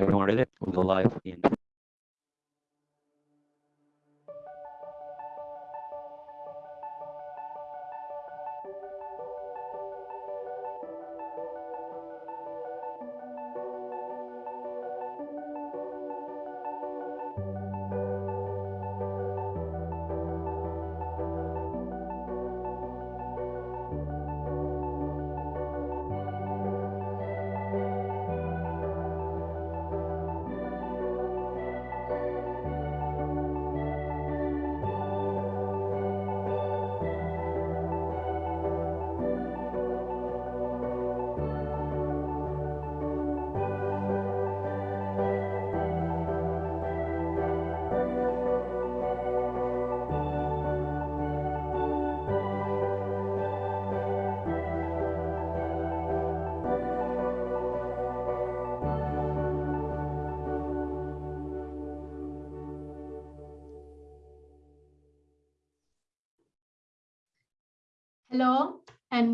Everyone ready? We'll go live in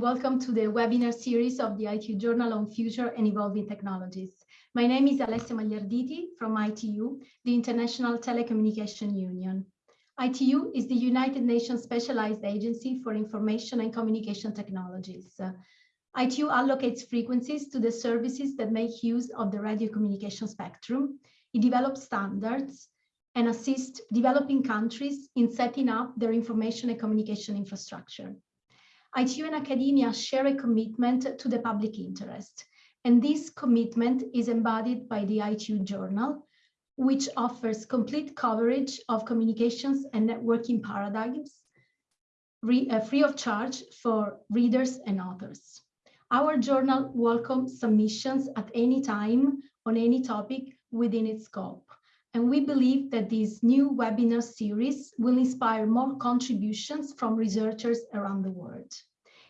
welcome to the webinar series of the ITU Journal on Future and Evolving Technologies. My name is Alessia Magliarditi from ITU, the International Telecommunication Union. ITU is the United Nations Specialized Agency for Information and Communication Technologies. ITU allocates frequencies to the services that make use of the radio communication spectrum. It develops standards and assists developing countries in setting up their information and communication infrastructure. ITU and academia share a commitment to the public interest. And this commitment is embodied by the ITU journal, which offers complete coverage of communications and networking paradigms uh, free of charge for readers and authors. Our journal welcomes submissions at any time on any topic within its scope. And we believe that this new webinar series will inspire more contributions from researchers around the world.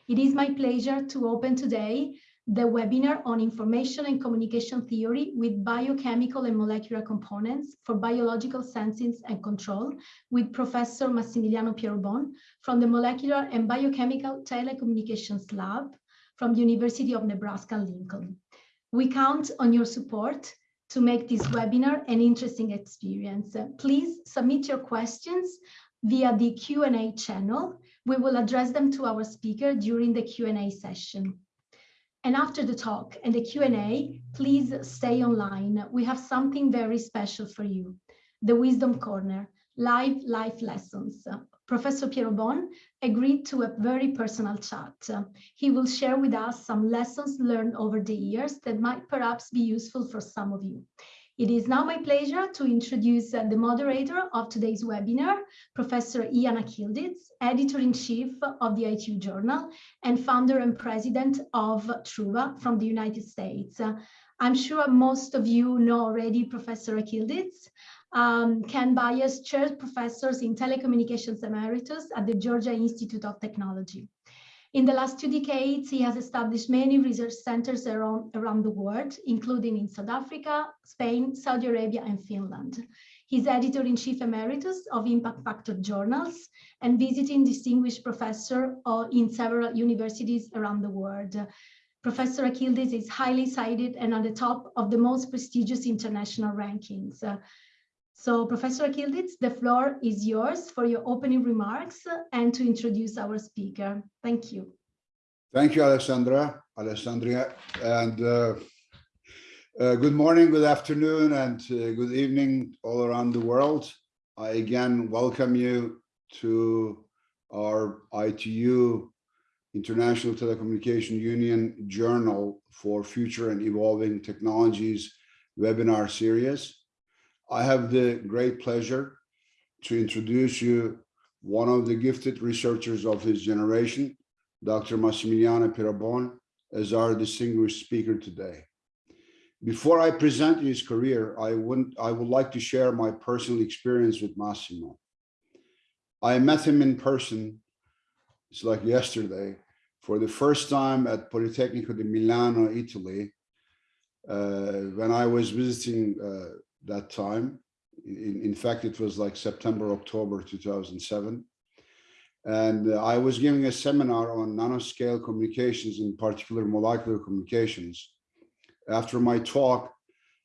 It is my pleasure to open today the webinar on information and communication theory with biochemical and molecular components for biological sensing and control with Professor Massimiliano Pierobon from the Molecular and Biochemical Telecommunications Lab from the University of Nebraska-Lincoln. We count on your support to make this webinar an interesting experience. Uh, please submit your questions via the Q&A channel. We will address them to our speaker during the Q&A session. And after the talk and the Q&A, please stay online. We have something very special for you, the Wisdom Corner, live life lessons. Professor Pierobon agreed to a very personal chat. He will share with us some lessons learned over the years that might perhaps be useful for some of you. It is now my pleasure to introduce uh, the moderator of today's webinar, Professor Ian Akyildiz, Editor-in-Chief of the ITU Journal and founder and president of Truva from the United States. I'm sure most of you know already Professor Akyildiz um, Ken Byers Chair professors in telecommunications emeritus at the Georgia Institute of Technology. In the last two decades, he has established many research centers around, around the world, including in South Africa, Spain, Saudi Arabia, and Finland. He's editor-in-chief emeritus of impact factor journals and visiting distinguished professor uh, in several universities around the world. Professor Akyildiz is highly cited and on the top of the most prestigious international rankings. So Professor Akyildiz, the floor is yours for your opening remarks and to introduce our speaker. Thank you. Thank you, Alessandra, Alessandria, and uh, uh, good morning, good afternoon, and uh, good evening all around the world. I again welcome you to our ITU International Telecommunication Union Journal for Future and Evolving Technologies webinar series. I have the great pleasure to introduce you one of the gifted researchers of his generation, Dr. Massimiliano Pierobon, as our distinguished speaker today. Before I present his career, I, wouldn't, I would like to share my personal experience with Massimo. I met him in person, it's like yesterday, for the first time at Politecnico di Milano, Italy, uh, when I was visiting uh, that time. In, in fact, it was like September, October 2007. And uh, I was giving a seminar on nanoscale communications, in particular molecular communications. After my talk,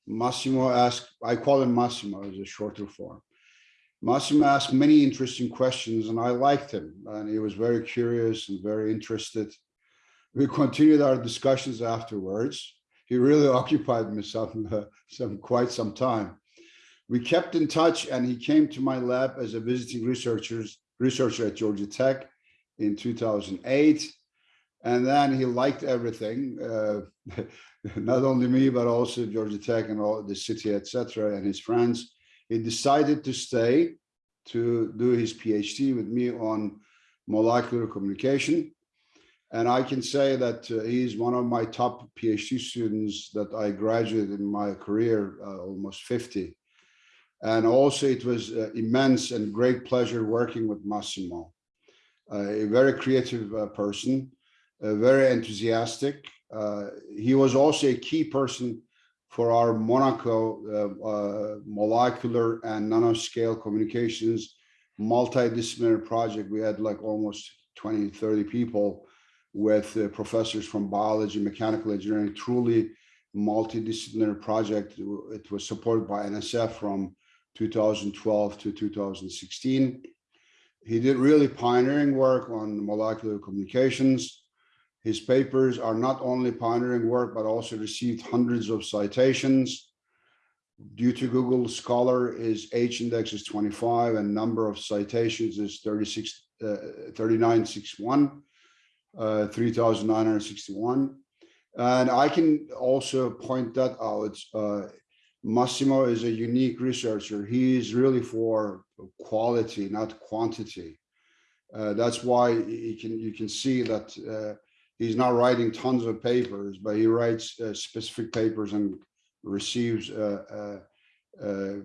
Massimo asked, I call him Massimo as a shorter form. Massimo asked many interesting questions and I liked him and he was very curious and very interested. We continued our discussions afterwards. He really occupied me some, uh, some quite some time. We kept in touch and he came to my lab as a visiting researchers, researcher at Georgia Tech in 2008. And then he liked everything, uh, not only me, but also Georgia Tech and all the city, etc. and his friends he decided to stay to do his PhD with me on molecular communication. And I can say that uh, he's one of my top PhD students that I graduated in my career, uh, almost 50. And also it was uh, immense and great pleasure working with Massimo, a very creative uh, person, very enthusiastic. Uh, he was also a key person for our Monaco uh, uh, molecular and nanoscale communications multidisciplinary project. We had like almost 20, 30 people with uh, professors from biology, mechanical engineering, truly multidisciplinary project. It was supported by NSF from 2012 to 2016. He did really pioneering work on molecular communications his papers are not only pioneering work, but also received hundreds of citations. Due to Google Scholar, his H index is 25 and number of citations is 36, uh, 3961, uh, 3,961. And I can also point that out. Uh, Massimo is a unique researcher. He is really for quality, not quantity. Uh, that's why you can you can see that uh, he's not writing tons of papers, but he writes uh, specific papers and receives uh,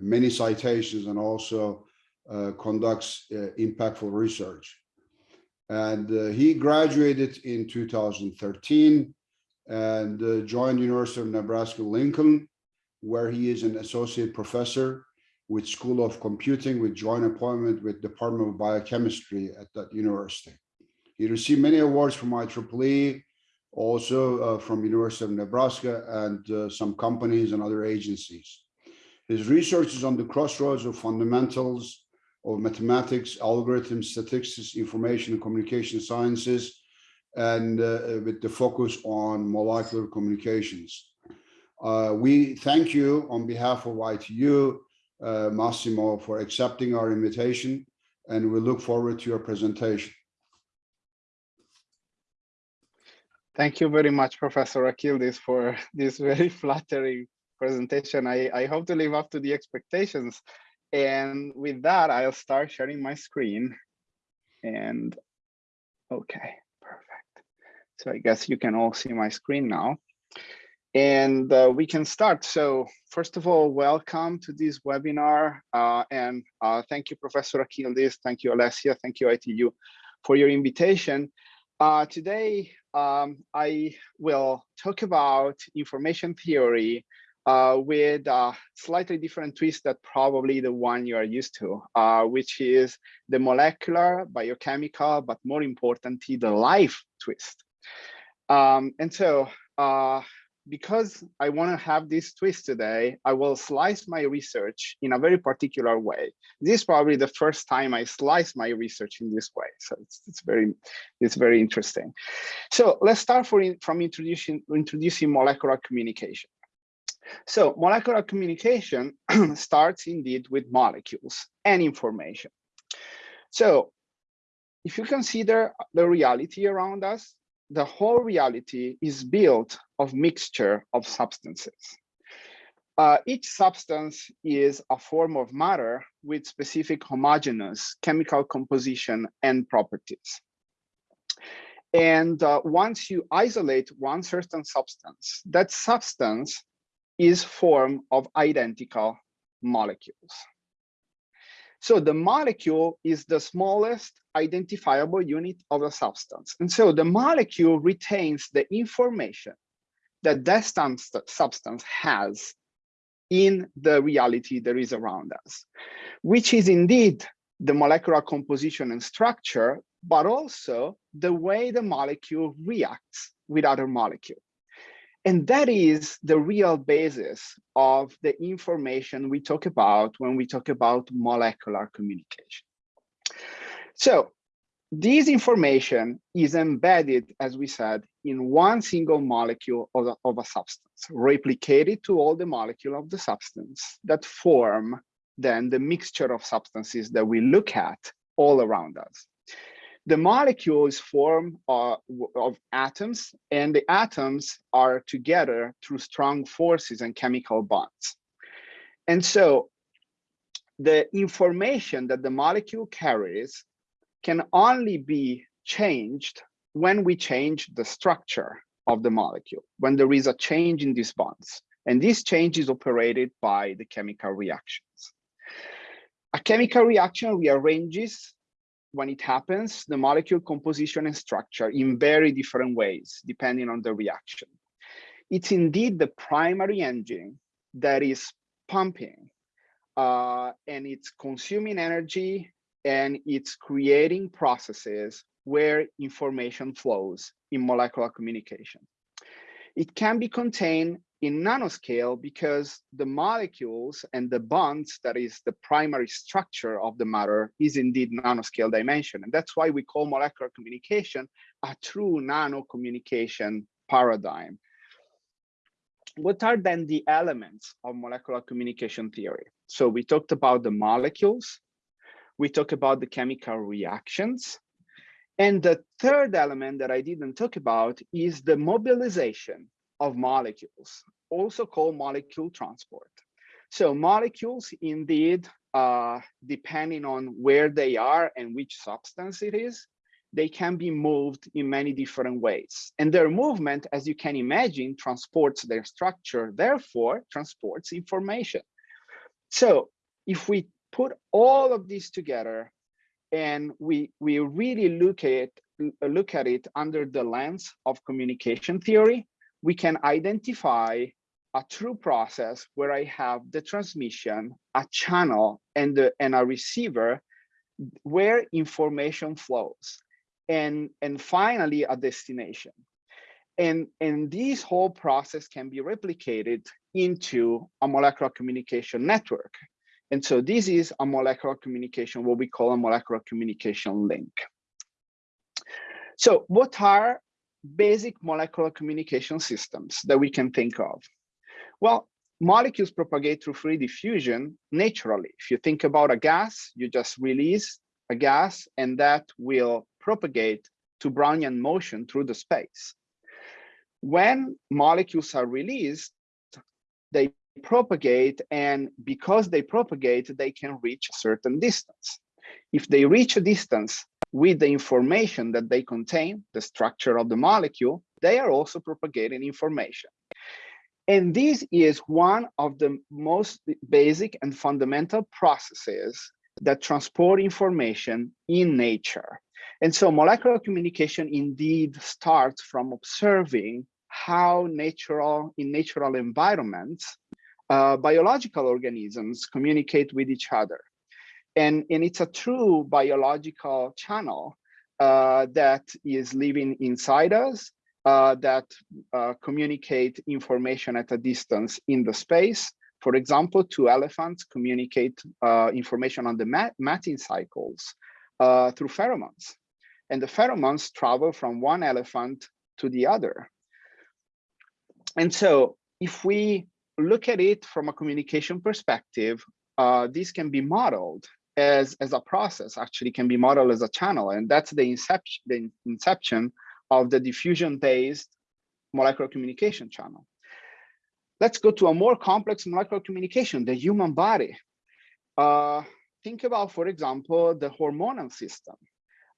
many citations and also conducts impactful research. And he graduated in 2013 and joined University of Nebraska Lincoln, where he is an associate professor with School of Computing with joint appointment with Department of Biochemistry at that university. He received many awards from IEEE, also uh, from University of Nebraska and uh, some companies and other agencies. His research is on the crossroads of fundamentals of mathematics, algorithms, statistics, information and communication sciences, and uh, with the focus on molecular communications. Uh, we thank you on behalf of ITU, uh, Massimo, for accepting our invitation, and we look forward to your presentation. Thank you very much, Professor Akyildiz, for this very flattering presentation. I, I hope to live up to the expectations. And with that, I'll start sharing my screen. And okay, perfect. So I guess you can all see my screen now. And uh, we can start. So first of all, welcome to this webinar. Uh, and uh, thank you, Professor Akyildiz. Thank you, Alessia. Thank you, ITU, for your invitation. Uh, today, um, I will talk about information theory uh, with a slightly different twist that probably the one you are used to, uh, which is the molecular, biochemical, but more importantly, the life twist. Um, and so uh, because I want to have this twist today, I will slice my research in a very particular way. This is probably the first time I slice my research in this way. So it's, it's very it's very interesting. So let's start for from introducing introducing molecular communication. So molecular communication starts indeed with molecules and information. So if you consider the reality around us, the whole reality is built of mixture of substances. Uh, each substance is a form of matter with specific homogeneous chemical composition and properties. And uh, once you isolate one certain substance, that substance is form of identical molecules. So the molecule is the smallest identifiable unit of a substance. And so the molecule retains the information that that substance has in the reality that is around us, which is indeed the molecular composition and structure, but also the way the molecule reacts with other molecule. And that is the real basis of the information we talk about when we talk about molecular communication. So this information is embedded, as we said, in one single molecule of a, of a substance, replicated to all the molecule of the substance that form then the mixture of substances that we look at all around us. The molecules form uh, of atoms and the atoms are together through strong forces and chemical bonds. And so the information that the molecule carries can only be changed when we change the structure of the molecule, when there is a change in these bonds. And this change is operated by the chemical reactions. A chemical reaction rearranges when it happens, the molecule composition and structure in very different ways, depending on the reaction. It's indeed the primary engine that is pumping uh, and it's consuming energy and it's creating processes where information flows in molecular communication. It can be contained in nanoscale because the molecules and the bonds that is the primary structure of the matter is indeed nanoscale dimension. And that's why we call molecular communication a true nano communication paradigm. What are then the elements of molecular communication theory? So we talked about the molecules, we talked about the chemical reactions, and the third element that I didn't talk about is the mobilization of molecules, also called molecule transport. So molecules indeed, uh, depending on where they are and which substance it is, they can be moved in many different ways. And their movement, as you can imagine, transports their structure, therefore transports information. So if we put all of this together and we, we really look at, look at it under the lens of communication theory, we can identify a true process where I have the transmission, a channel, and, the, and a receiver where information flows, and, and finally a destination. And, and this whole process can be replicated into a molecular communication network. And so this is a molecular communication, what we call a molecular communication link. So what are basic molecular communication systems that we can think of? Well, molecules propagate through free diffusion naturally. If you think about a gas, you just release a gas and that will propagate to Brownian motion through the space. When molecules are released, they propagate and because they propagate, they can reach a certain distance. If they reach a distance with the information that they contain, the structure of the molecule, they are also propagating information. And this is one of the most basic and fundamental processes that transport information in nature. And so molecular communication indeed starts from observing how natural, in natural environments, uh, biological organisms communicate with each other and, and it's a true biological channel uh, that is living inside us, uh, that uh, communicate information at a distance in the space. For example, two elephants communicate uh, information on the mat mating cycles uh, through pheromones. And the pheromones travel from one elephant to the other. And so if we look at it from a communication perspective, uh, this can be modeled as, as a process actually can be modeled as a channel. And that's the inception, the inception of the diffusion-based molecular communication channel. Let's go to a more complex molecular communication, the human body. Uh, think about, for example, the hormonal system.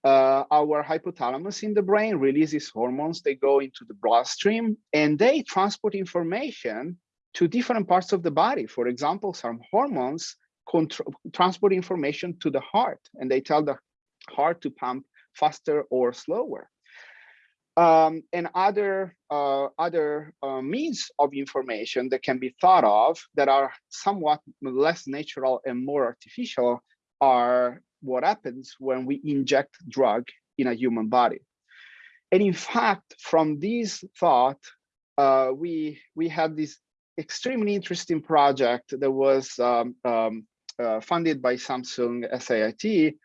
Uh, our hypothalamus in the brain releases hormones, they go into the bloodstream and they transport information to different parts of the body. For example, some hormones transport information to the heart and they tell the heart to pump faster or slower. Um, and other uh, other uh, means of information that can be thought of that are somewhat less natural and more artificial are what happens when we inject drug in a human body. And in fact, from this thought, uh, we we had this extremely interesting project that was um, um, uh, funded by Samsung SAIT,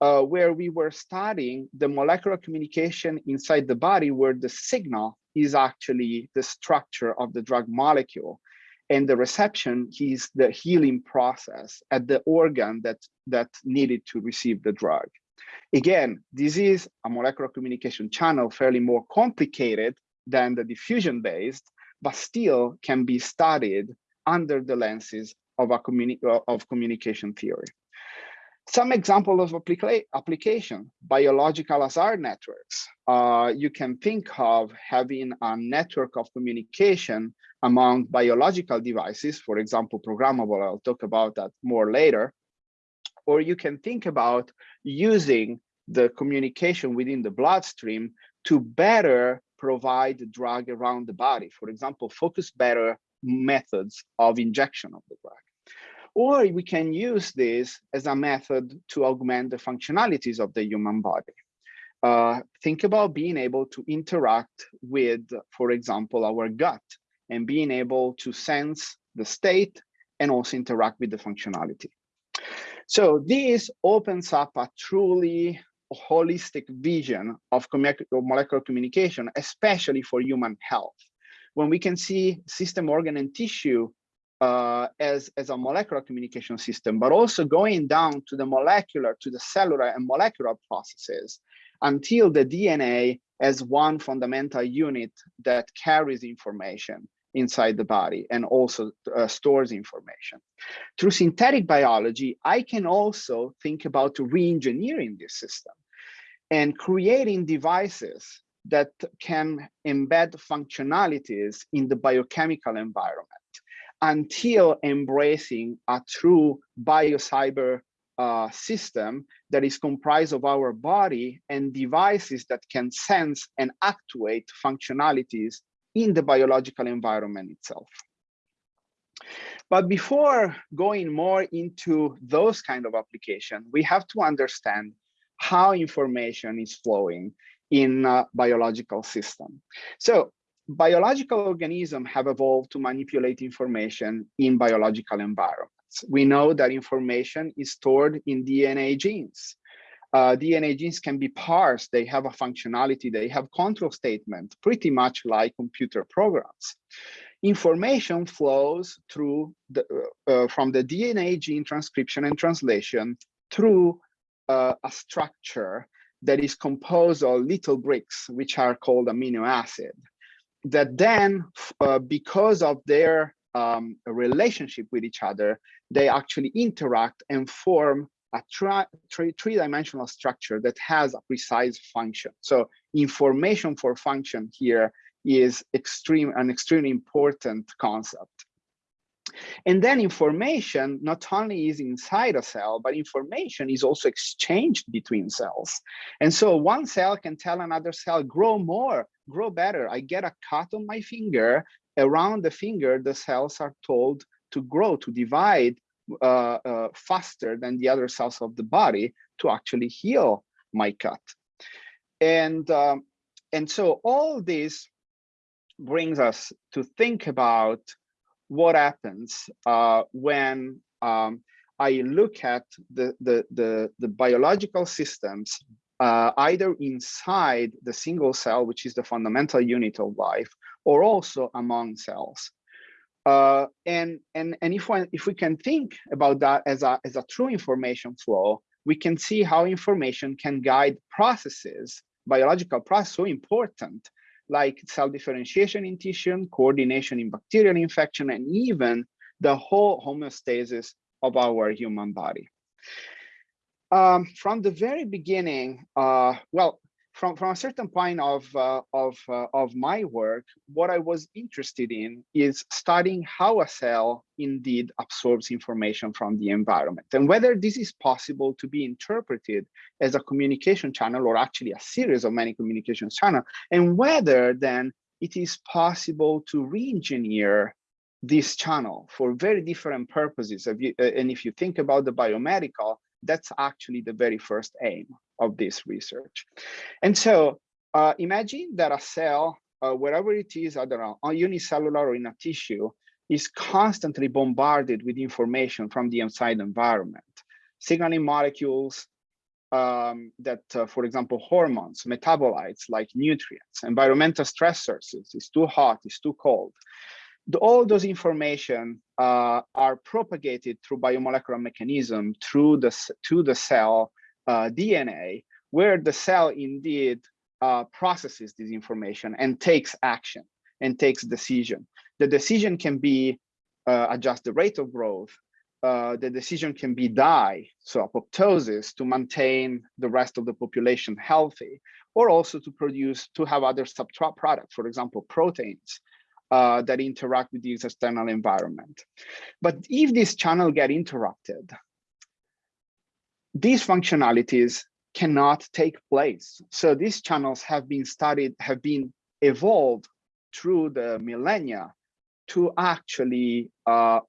uh, where we were studying the molecular communication inside the body where the signal is actually the structure of the drug molecule and the reception is the healing process at the organ that that needed to receive the drug. Again this is a molecular communication channel fairly more complicated than the diffusion based but still can be studied under the lenses of a communi of communication theory some example of applica application, biological hazard networks. Uh, you can think of having a network of communication among biological devices, for example, programmable, I'll talk about that more later. Or you can think about using the communication within the bloodstream to better provide the drug around the body. For example, focus better methods of injection of the drug. Or we can use this as a method to augment the functionalities of the human body. Uh, think about being able to interact with, for example, our gut and being able to sense the state and also interact with the functionality. So this opens up a truly holistic vision of molecular communication, especially for human health. When we can see system, organ, and tissue uh, as, as a molecular communication system, but also going down to the molecular, to the cellular and molecular processes until the DNA as one fundamental unit that carries information inside the body and also uh, stores information. Through synthetic biology, I can also think about re-engineering this system and creating devices that can embed functionalities in the biochemical environment until embracing a true biocyber uh, system that is comprised of our body and devices that can sense and actuate functionalities in the biological environment itself. But before going more into those kind of application, we have to understand how information is flowing in a biological system. So biological organisms have evolved to manipulate information in biological environments. We know that information is stored in DNA genes. Uh, DNA genes can be parsed, they have a functionality, they have control statement, pretty much like computer programs. Information flows through the, uh, uh, from the DNA gene transcription and translation through uh, a structure that is composed of little bricks, which are called amino acid that then, uh, because of their um, relationship with each other, they actually interact and form a three-dimensional structure that has a precise function. So information for function here is extreme an extremely important concept. And then information not only is inside a cell, but information is also exchanged between cells. And so one cell can tell another cell, grow more, grow better. I get a cut on my finger. Around the finger, the cells are told to grow, to divide uh, uh, faster than the other cells of the body to actually heal my cut. And, um, and so all this brings us to think about what happens uh, when um, I look at the, the, the, the biological systems uh, either inside the single cell, which is the fundamental unit of life, or also among cells. Uh, and and and if we if we can think about that as a as a true information flow, we can see how information can guide processes, biological processes, so important like cell differentiation in tissue, coordination in bacterial infection, and even the whole homeostasis of our human body. Um, from the very beginning, uh, well, from, from a certain point of, uh, of, uh, of my work, what I was interested in is studying how a cell indeed absorbs information from the environment and whether this is possible to be interpreted as a communication channel or actually a series of many communication channels, and whether then it is possible to re-engineer this channel for very different purposes. Uh, and if you think about the biomedical, that's actually the very first aim of this research. And so uh, imagine that a cell uh, wherever it is, either on unicellular or in a tissue, is constantly bombarded with information from the outside environment. Signaling molecules um, that, uh, for example, hormones, metabolites like nutrients, environmental stressors, it's too hot, it's too cold. The, all those information uh, are propagated through biomolecular mechanism through the, to the cell uh, DNA, where the cell indeed uh, processes this information and takes action and takes decision. The decision can be uh, adjust the rate of growth. Uh, the decision can be die, so apoptosis, to maintain the rest of the population healthy, or also to produce, to have other substrate products, for example, proteins uh, that interact with the external environment. But if this channel get interrupted, these functionalities cannot take place. So these channels have been studied, have been evolved through the millennia to actually uh,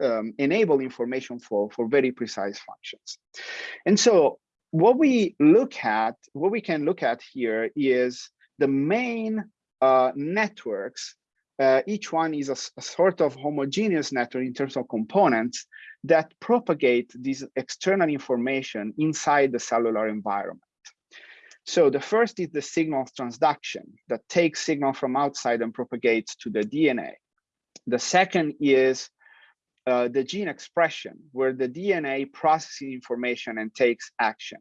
um, enable information flow for very precise functions. And so what we look at, what we can look at here is the main uh, networks. Uh, each one is a, a, sort of homogeneous network in terms of components that propagate this external information inside the cellular environment. So the first is the signal transduction that takes signal from outside and propagates to the DNA. The second is uh, the gene expression, where the DNA processes information and takes action.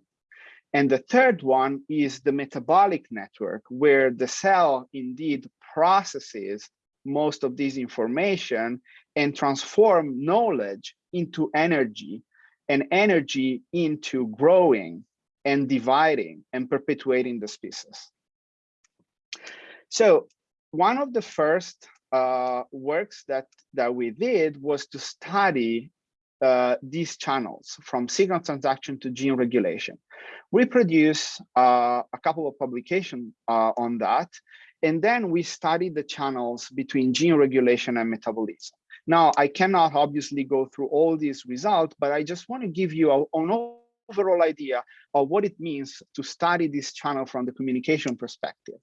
And the third one is the metabolic network, where the cell indeed processes most of this information and transform knowledge into energy and energy into growing and dividing and perpetuating the species. So one of the first uh, works that, that we did was to study uh, these channels from signal transduction to gene regulation. We produce uh, a couple of publications uh, on that, and then we study the channels between gene regulation and metabolism. Now, I cannot obviously go through all these results, but I just want to give you an overall idea of what it means to study this channel from the communication perspective.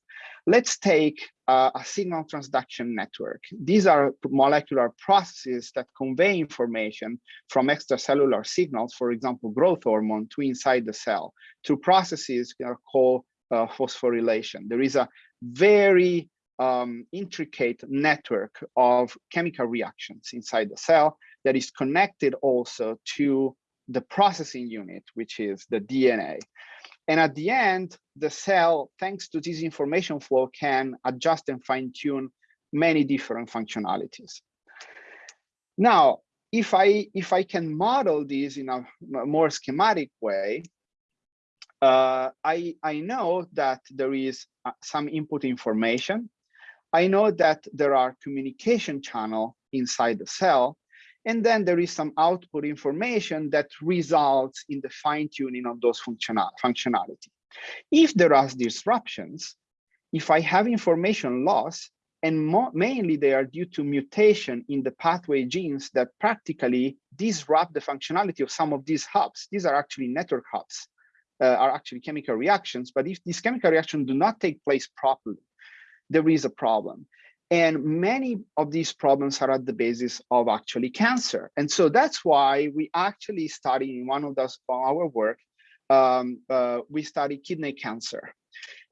Let's take uh, a signal transduction network. These are molecular processes that convey information from extracellular signals, for example, growth hormone to inside the cell, to processes that are called uh, phosphorylation. There is a very um, intricate network of chemical reactions inside the cell that is connected also to the processing unit, which is the DNA. And at the end, the cell, thanks to this information flow, can adjust and fine tune many different functionalities. Now, if I if I can model this in a more schematic way, uh, I I know that there is uh, some input information I know that there are communication channel inside the cell, and then there is some output information that results in the fine tuning of those functional functionality. If there are disruptions, if I have information loss, and mainly they are due to mutation in the pathway genes that practically disrupt the functionality of some of these hubs. These are actually network hubs, uh, are actually chemical reactions. But if these chemical reactions do not take place properly, there is a problem. And many of these problems are at the basis of actually cancer. And so that's why we actually study in one of those our work, um, uh, we study kidney cancer.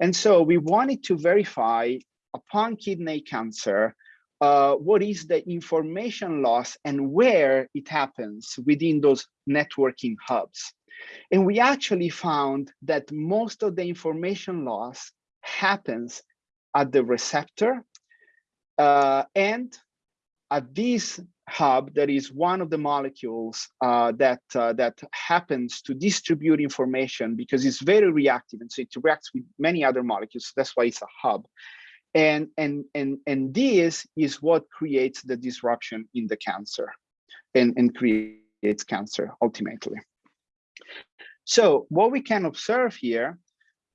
And so we wanted to verify upon kidney cancer, uh, what is the information loss and where it happens within those networking hubs. And we actually found that most of the information loss happens at the receptor uh, and at this hub that is one of the molecules uh, that uh, that happens to distribute information because it's very reactive and so it reacts with many other molecules. That's why it's a hub. And and and and this is what creates the disruption in the cancer and and creates cancer ultimately. So what we can observe here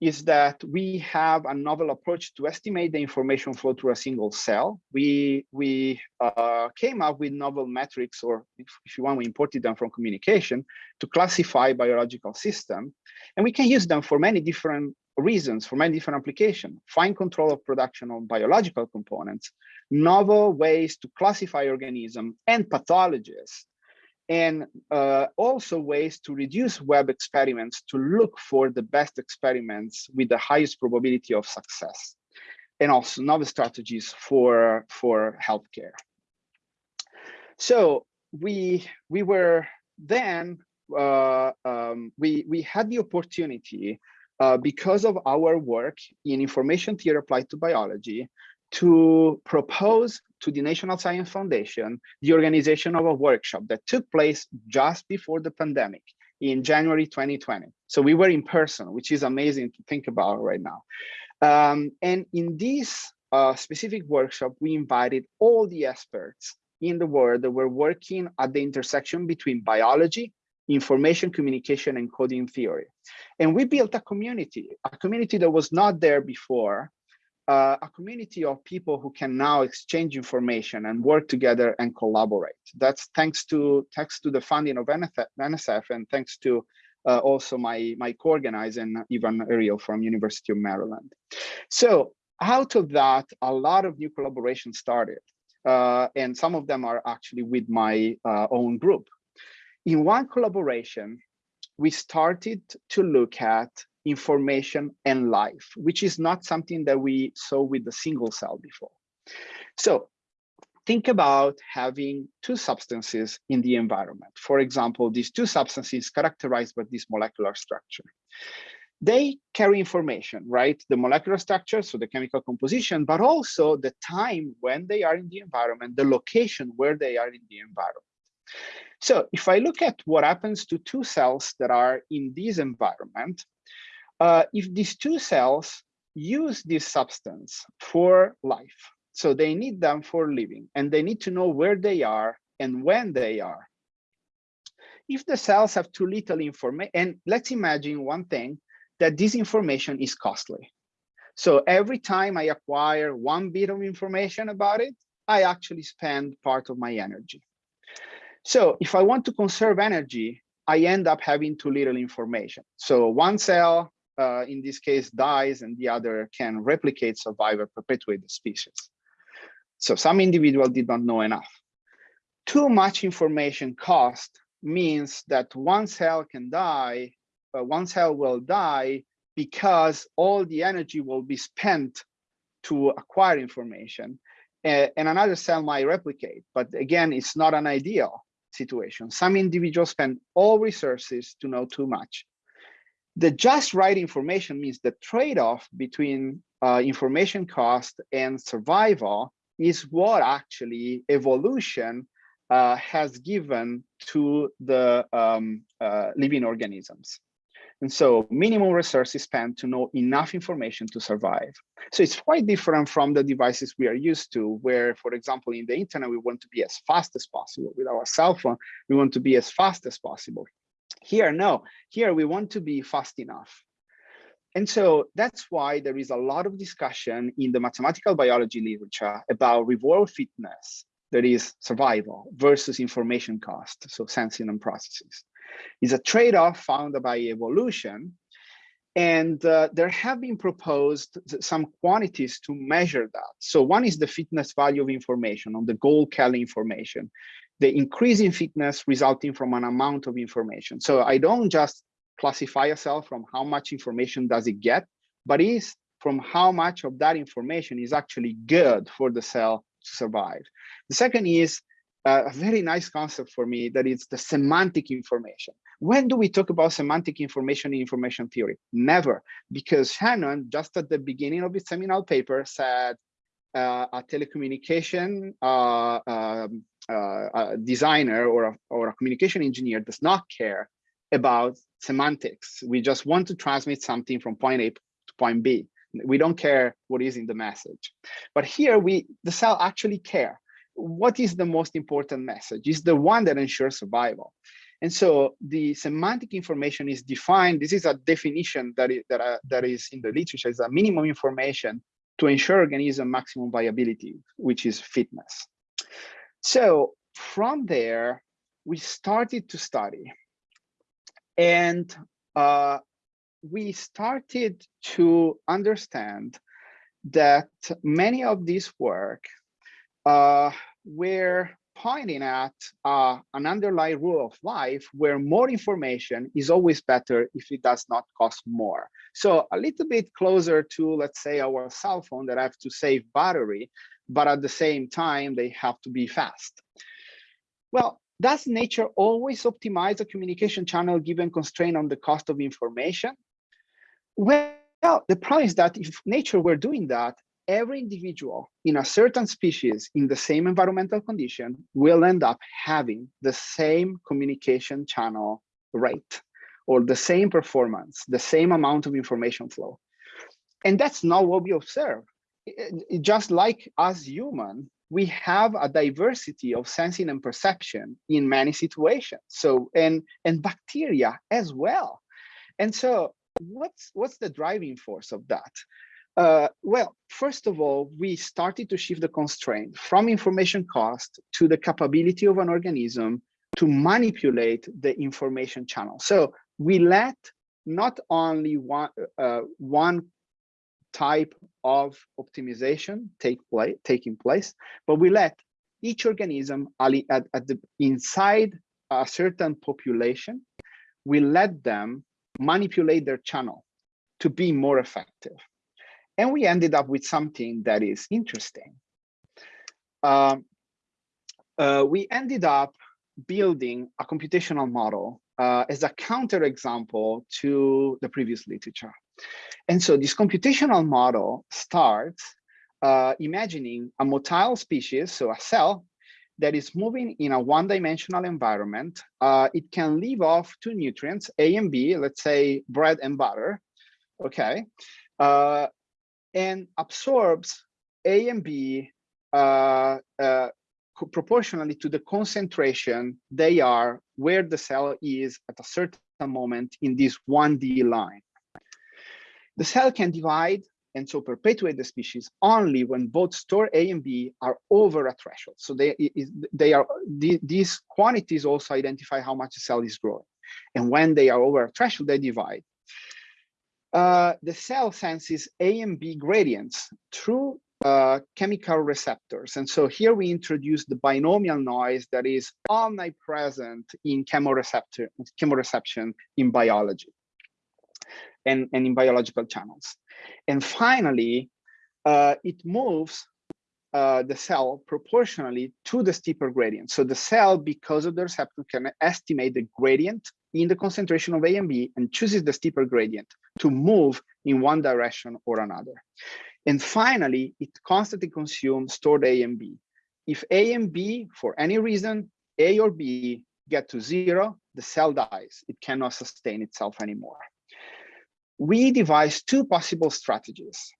is that we have a novel approach to estimate the information flow through a single cell. We, we uh, came up with novel metrics, or if, if, you want, we imported them from communication to classify biological system. And we can use them for many different reasons, for many different applications, fine control of production of biological components, novel ways to classify organisms and pathologies, and uh, also ways to reduce web experiments to look for the best experiments with the highest probability of success, and also novel strategies for, for healthcare. So we, we were then, uh, um, we, we had the opportunity uh, because of our work in information theory applied to biology to propose to the National Science Foundation the organization of a workshop that took place just before the pandemic in January 2020. So we were in person, which is amazing to think about right now. Um, and in this uh, specific workshop, we invited all the experts in the world that were working at the intersection between biology, information communication, and coding theory. And we built a community, a community that was not there before, uh, a community of people who can now exchange information and work together and collaborate. That's thanks to thanks to the funding of NSF and thanks to uh, also my my co-organizer Ivan Ariel from University of Maryland. So out of that, a lot of new collaborations started, uh, and some of them are actually with my uh, own group. In one collaboration, we started to look at information and life, which is not something that we saw with the single cell before. So think about having two substances in the environment. For example, these two substances characterized by this molecular structure. They carry information, right? The molecular structure, so the chemical composition, but also the time when they are in the environment, the location where they are in the environment. So if I look at what happens to two cells that are in this environment, uh, if these two cells use this substance for life, so they need them for living, and they need to know where they are and when they are. If the cells have too little information, and let's imagine one thing, that this information is costly. So every time I acquire one bit of information about it, I actually spend part of my energy. So if I want to conserve energy, I end up having too little information. So one cell uh, in this case dies and the other can replicate, survive, or perpetuate the species. So some individual did not know enough. Too much information cost means that one cell can die, but one cell will die because all the energy will be spent to acquire information and another cell might replicate. But again, it's not an ideal situation. Some individuals spend all resources to know too much the just right information means the trade-off between uh, information cost and survival is what actually evolution uh, has given to the um, uh, living organisms. And so minimum resources spent to know enough information to survive. So it's quite different from the devices we are used to, where, for example, in the internet, we want to be as fast as possible. With our cell phone, we want to be as fast as possible. Here, no, here we want to be fast enough. And so that's why there is a lot of discussion in the mathematical biology literature about reward fitness, that is survival versus information cost, so sensing and processes. It's a trade-off found by evolution. And uh, there have been proposed some quantities to measure that. So one is the fitness value of information on the Gold-Kelly information the increase in fitness resulting from an amount of information. So I don't just classify a cell from how much information does it get, but is from how much of that information is actually good for the cell to survive. The second is a very nice concept for me that is the semantic information. When do we talk about semantic information in information theory? Never, because Shannon, just at the beginning of his seminal paper, said uh, a telecommunication uh, um, uh, a designer or a, or a communication engineer does not care about semantics. We just want to transmit something from point A to point B. We don't care what is in the message. But here we, the cell actually care. What is the most important message? Is the one that ensures survival. And so the semantic information is defined. This is a definition that is, that, uh, that is in the literature is a minimum information to ensure organism maximum viability, which is fitness. So from there, we started to study. And uh, we started to understand that many of this work uh, were pointing at uh, an underlying rule of life where more information is always better if it does not cost more. So a little bit closer to, let's say, our cell phone that have to save battery, but at the same time, they have to be fast. Well, does nature always optimize a communication channel given constraint on the cost of information? Well, the problem is that if nature were doing that, every individual in a certain species in the same environmental condition will end up having the same communication channel rate or the same performance, the same amount of information flow. And that's not what we observe. It, it, just like us human, we have a diversity of sensing and perception in many situations. So, and, and bacteria as well. And so what's, what's the driving force of that? Uh, well, first of all, we started to shift the constraint from information cost to the capability of an organism to manipulate the information channel. So we let not only one, uh, one type of optimization take place, taking place, but we let each organism at, at the inside a certain population, we let them manipulate their channel to be more effective. And we ended up with something that is interesting. Um, uh, we ended up building a computational model uh, as a counterexample to the previous literature. And so this computational model starts uh, imagining a motile species, so a cell that is moving in a one-dimensional environment. Uh, it can live off two nutrients, A and B, let's say bread and butter, okay? Uh, and absorbs A and B uh, uh, proportionally to the concentration they are where the cell is at a certain moment in this 1D line. The cell can divide and so perpetuate the species only when both store A and B are over a threshold. So they, they are these quantities also identify how much the cell is growing. And when they are over a threshold, they divide. Uh, the cell senses A and B gradients through uh, chemical receptors. And so here we introduce the binomial noise that is omnipresent in chemoreceptor, chemoreception in biology and, and in biological channels. And finally, uh, it moves uh, the cell proportionally to the steeper gradient. So the cell, because of the receptor, can estimate the gradient in the concentration of A and B and chooses the steeper gradient to move in one direction or another. And finally, it constantly consumes stored A and B. If A and B, for any reason, A or B get to zero, the cell dies. It cannot sustain itself anymore. We devised two possible strategies.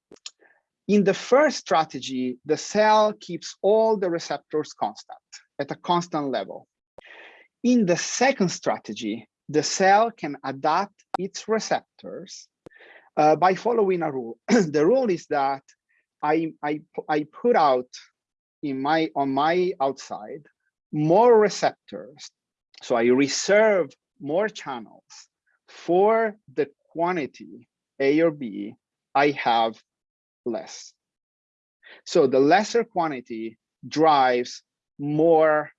In the first strategy, the cell keeps all the receptors constant at a constant level. In the second strategy, the cell can adapt its receptors uh, by following a rule. the rule is that I, I, I put out in my on my outside more receptors. So I reserve more channels for the quantity A or B I have less. So the lesser quantity drives more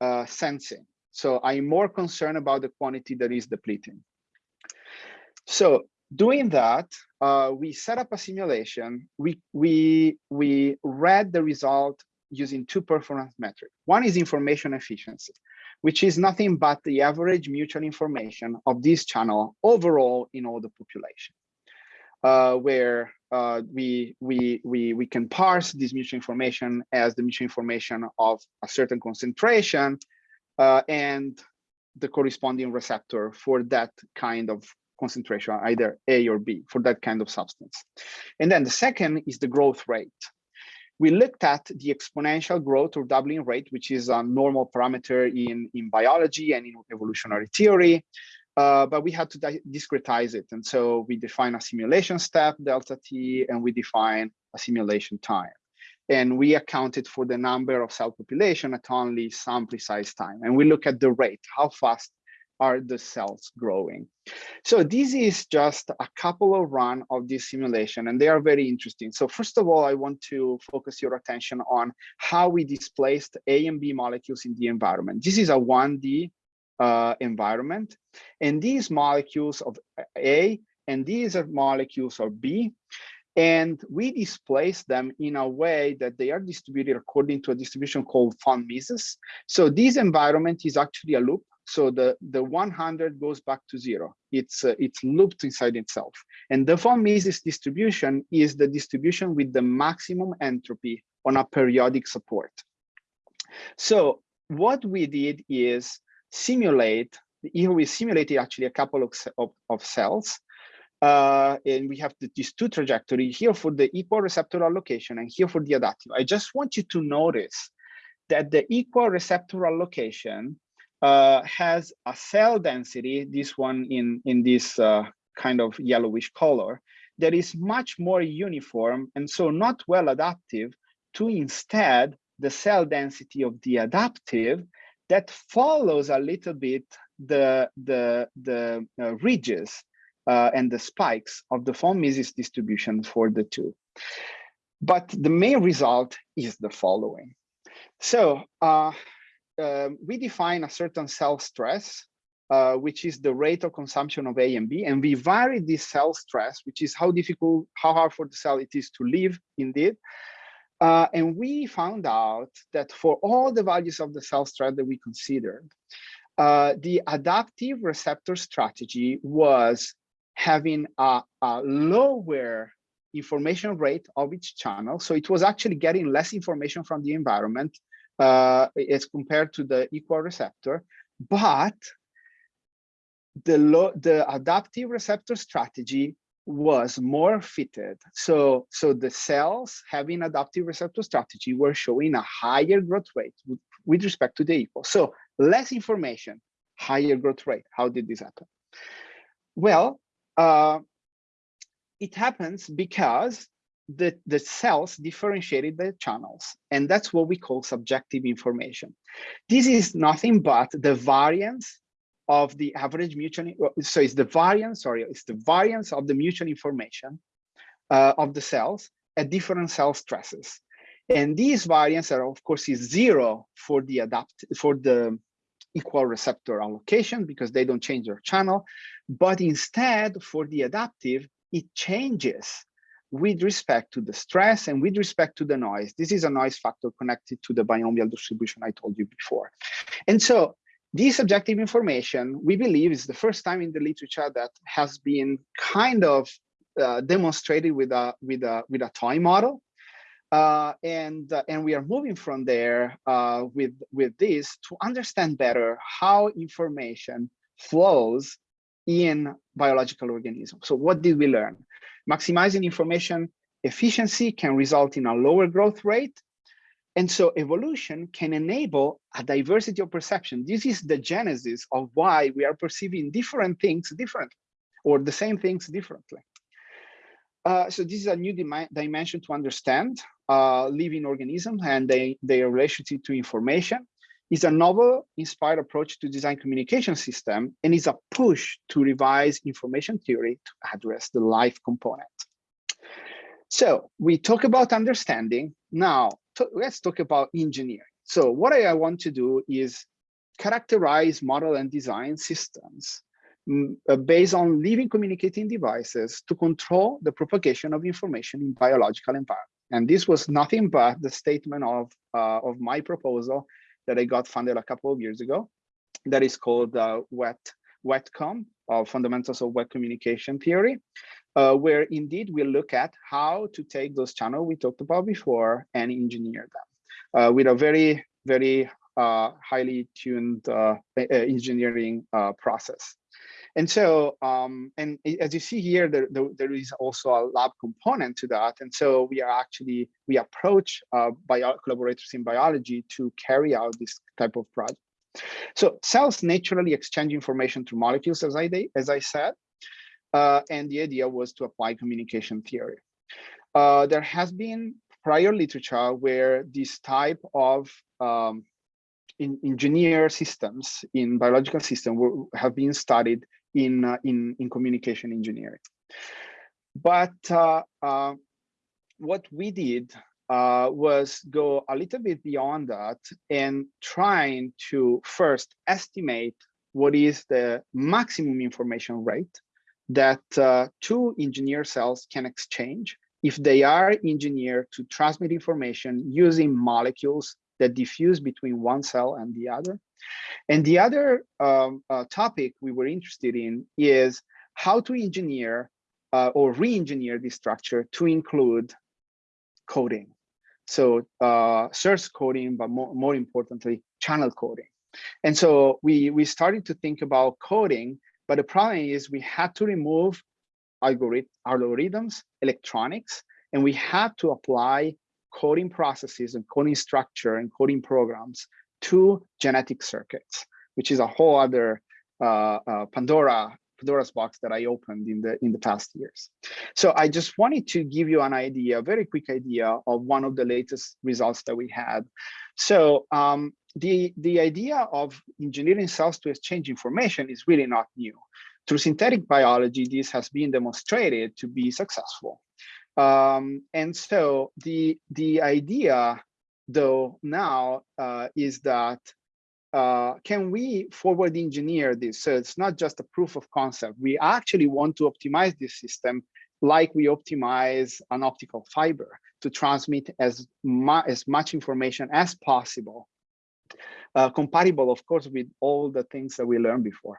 uh, sensing. So I'm more concerned about the quantity that is depleting. So doing that, uh, we set up a simulation. We, we, we read the result using two performance metrics. One is information efficiency, which is nothing but the average mutual information of this channel overall in all the population, uh, where uh, we, we, we, we can parse this mutual information as the mutual information of a certain concentration uh, and the corresponding receptor for that kind of concentration, either A or B, for that kind of substance. And then the second is the growth rate. We looked at the exponential growth or doubling rate, which is a normal parameter in, in biology and in evolutionary theory, uh, but we had to discretize it. And so we define a simulation step, delta t, and we define a simulation time. And we accounted for the number of cell population at only some precise time. And we look at the rate, how fast are the cells growing. So this is just a couple of run of this simulation and they are very interesting. So first of all, I want to focus your attention on how we displaced A and B molecules in the environment. This is a 1D uh, environment and these molecules of A and these are molecules of B and we displace them in a way that they are distributed according to a distribution called von Mises. So this environment is actually a loop so the, the 100 goes back to zero. It's, uh, it's looped inside itself. And the von Mises distribution is the distribution with the maximum entropy on a periodic support. So what we did is simulate, here we simulated actually a couple of, of, of cells uh, and we have the, these two trajectories here for the equal receptor allocation and here for the adaptive. I just want you to notice that the equal receptor allocation uh, has a cell density, this one in, in this uh, kind of yellowish color, that is much more uniform and so not well adaptive to instead the cell density of the adaptive that follows a little bit the, the, the uh, ridges uh, and the spikes of the von Mises distribution for the two. But the main result is the following. So uh, uh, we define a certain cell stress, uh, which is the rate of consumption of A and B, and we vary this cell stress, which is how difficult, how hard for the cell it is to live indeed. Uh, and we found out that for all the values of the cell stress that we considered, uh, the adaptive receptor strategy was having a, a lower information rate of each channel. So it was actually getting less information from the environment uh, as compared to the equal receptor, but the, the adaptive receptor strategy was more fitted. So, so the cells having adaptive receptor strategy were showing a higher growth rate with, with respect to the equal. So less information, higher growth rate. How did this happen? Well, uh, it happens because the, the cells differentiated the channels, and that's what we call subjective information. This is nothing but the variance of the average mutual, so it's the variance, sorry, it's the variance of the mutual information uh, of the cells at different cell stresses. And these variance are, of course, is zero for the adapt for the equal receptor allocation because they don't change their channel, but instead for the adaptive, it changes with respect to the stress and with respect to the noise. This is a noise factor connected to the binomial distribution I told you before. And so this objective information, we believe is the first time in the literature that has been kind of uh, demonstrated with a, with, a, with a toy model. Uh, and, uh, and we are moving from there uh, with, with this to understand better how information flows in biological organisms. So what did we learn? Maximizing information efficiency can result in a lower growth rate. And so evolution can enable a diversity of perception. This is the genesis of why we are perceiving different things differently or the same things differently. Uh, so this is a new dimension to understand uh, living organisms and they, their relationship to information is a novel inspired approach to design communication system and is a push to revise information theory to address the life component. So we talk about understanding. Now let's talk about engineering. So what I want to do is characterize model and design systems mm, uh, based on living communicating devices to control the propagation of information in biological environment. And this was nothing but the statement of, uh, of my proposal that I got funded a couple of years ago that is called uh, WET, WETCOM, or Fundamentals of Wet Communication Theory, uh, where indeed we look at how to take those channels we talked about before and engineer them uh, with a very, very uh, highly tuned uh, engineering uh, process. And so, um, and as you see here, there, there, there is also a lab component to that. And so we are actually, we approach uh, bio collaborators in biology to carry out this type of project. So cells naturally exchange information through molecules, as I, as I said, uh, and the idea was to apply communication theory. Uh, there has been prior literature where this type of um, in engineer systems in biological system were, have been studied in, uh, in, in communication engineering. But uh, uh, what we did uh, was go a little bit beyond that and trying to first estimate what is the maximum information rate that uh, two engineer cells can exchange if they are engineered to transmit information using molecules that diffuse between one cell and the other. And the other um, uh, topic we were interested in is how to engineer uh, or re-engineer this structure to include coding. So uh, source coding, but more, more importantly, channel coding. And so we, we started to think about coding, but the problem is we had to remove algorithm, algorithms, electronics, and we had to apply coding processes and coding structure and coding programs to genetic circuits, which is a whole other uh, uh, Pandora Pandora's box that I opened in the in the past years. So I just wanted to give you an idea, a very quick idea of one of the latest results that we had. So um, the the idea of engineering cells to exchange information is really not new. Through synthetic biology, this has been demonstrated to be successful. Um, and so the the idea, though, now uh, is that uh, can we forward engineer this? So it's not just a proof of concept. We actually want to optimize this system like we optimize an optical fiber to transmit as, mu as much information as possible, uh, compatible, of course, with all the things that we learned before.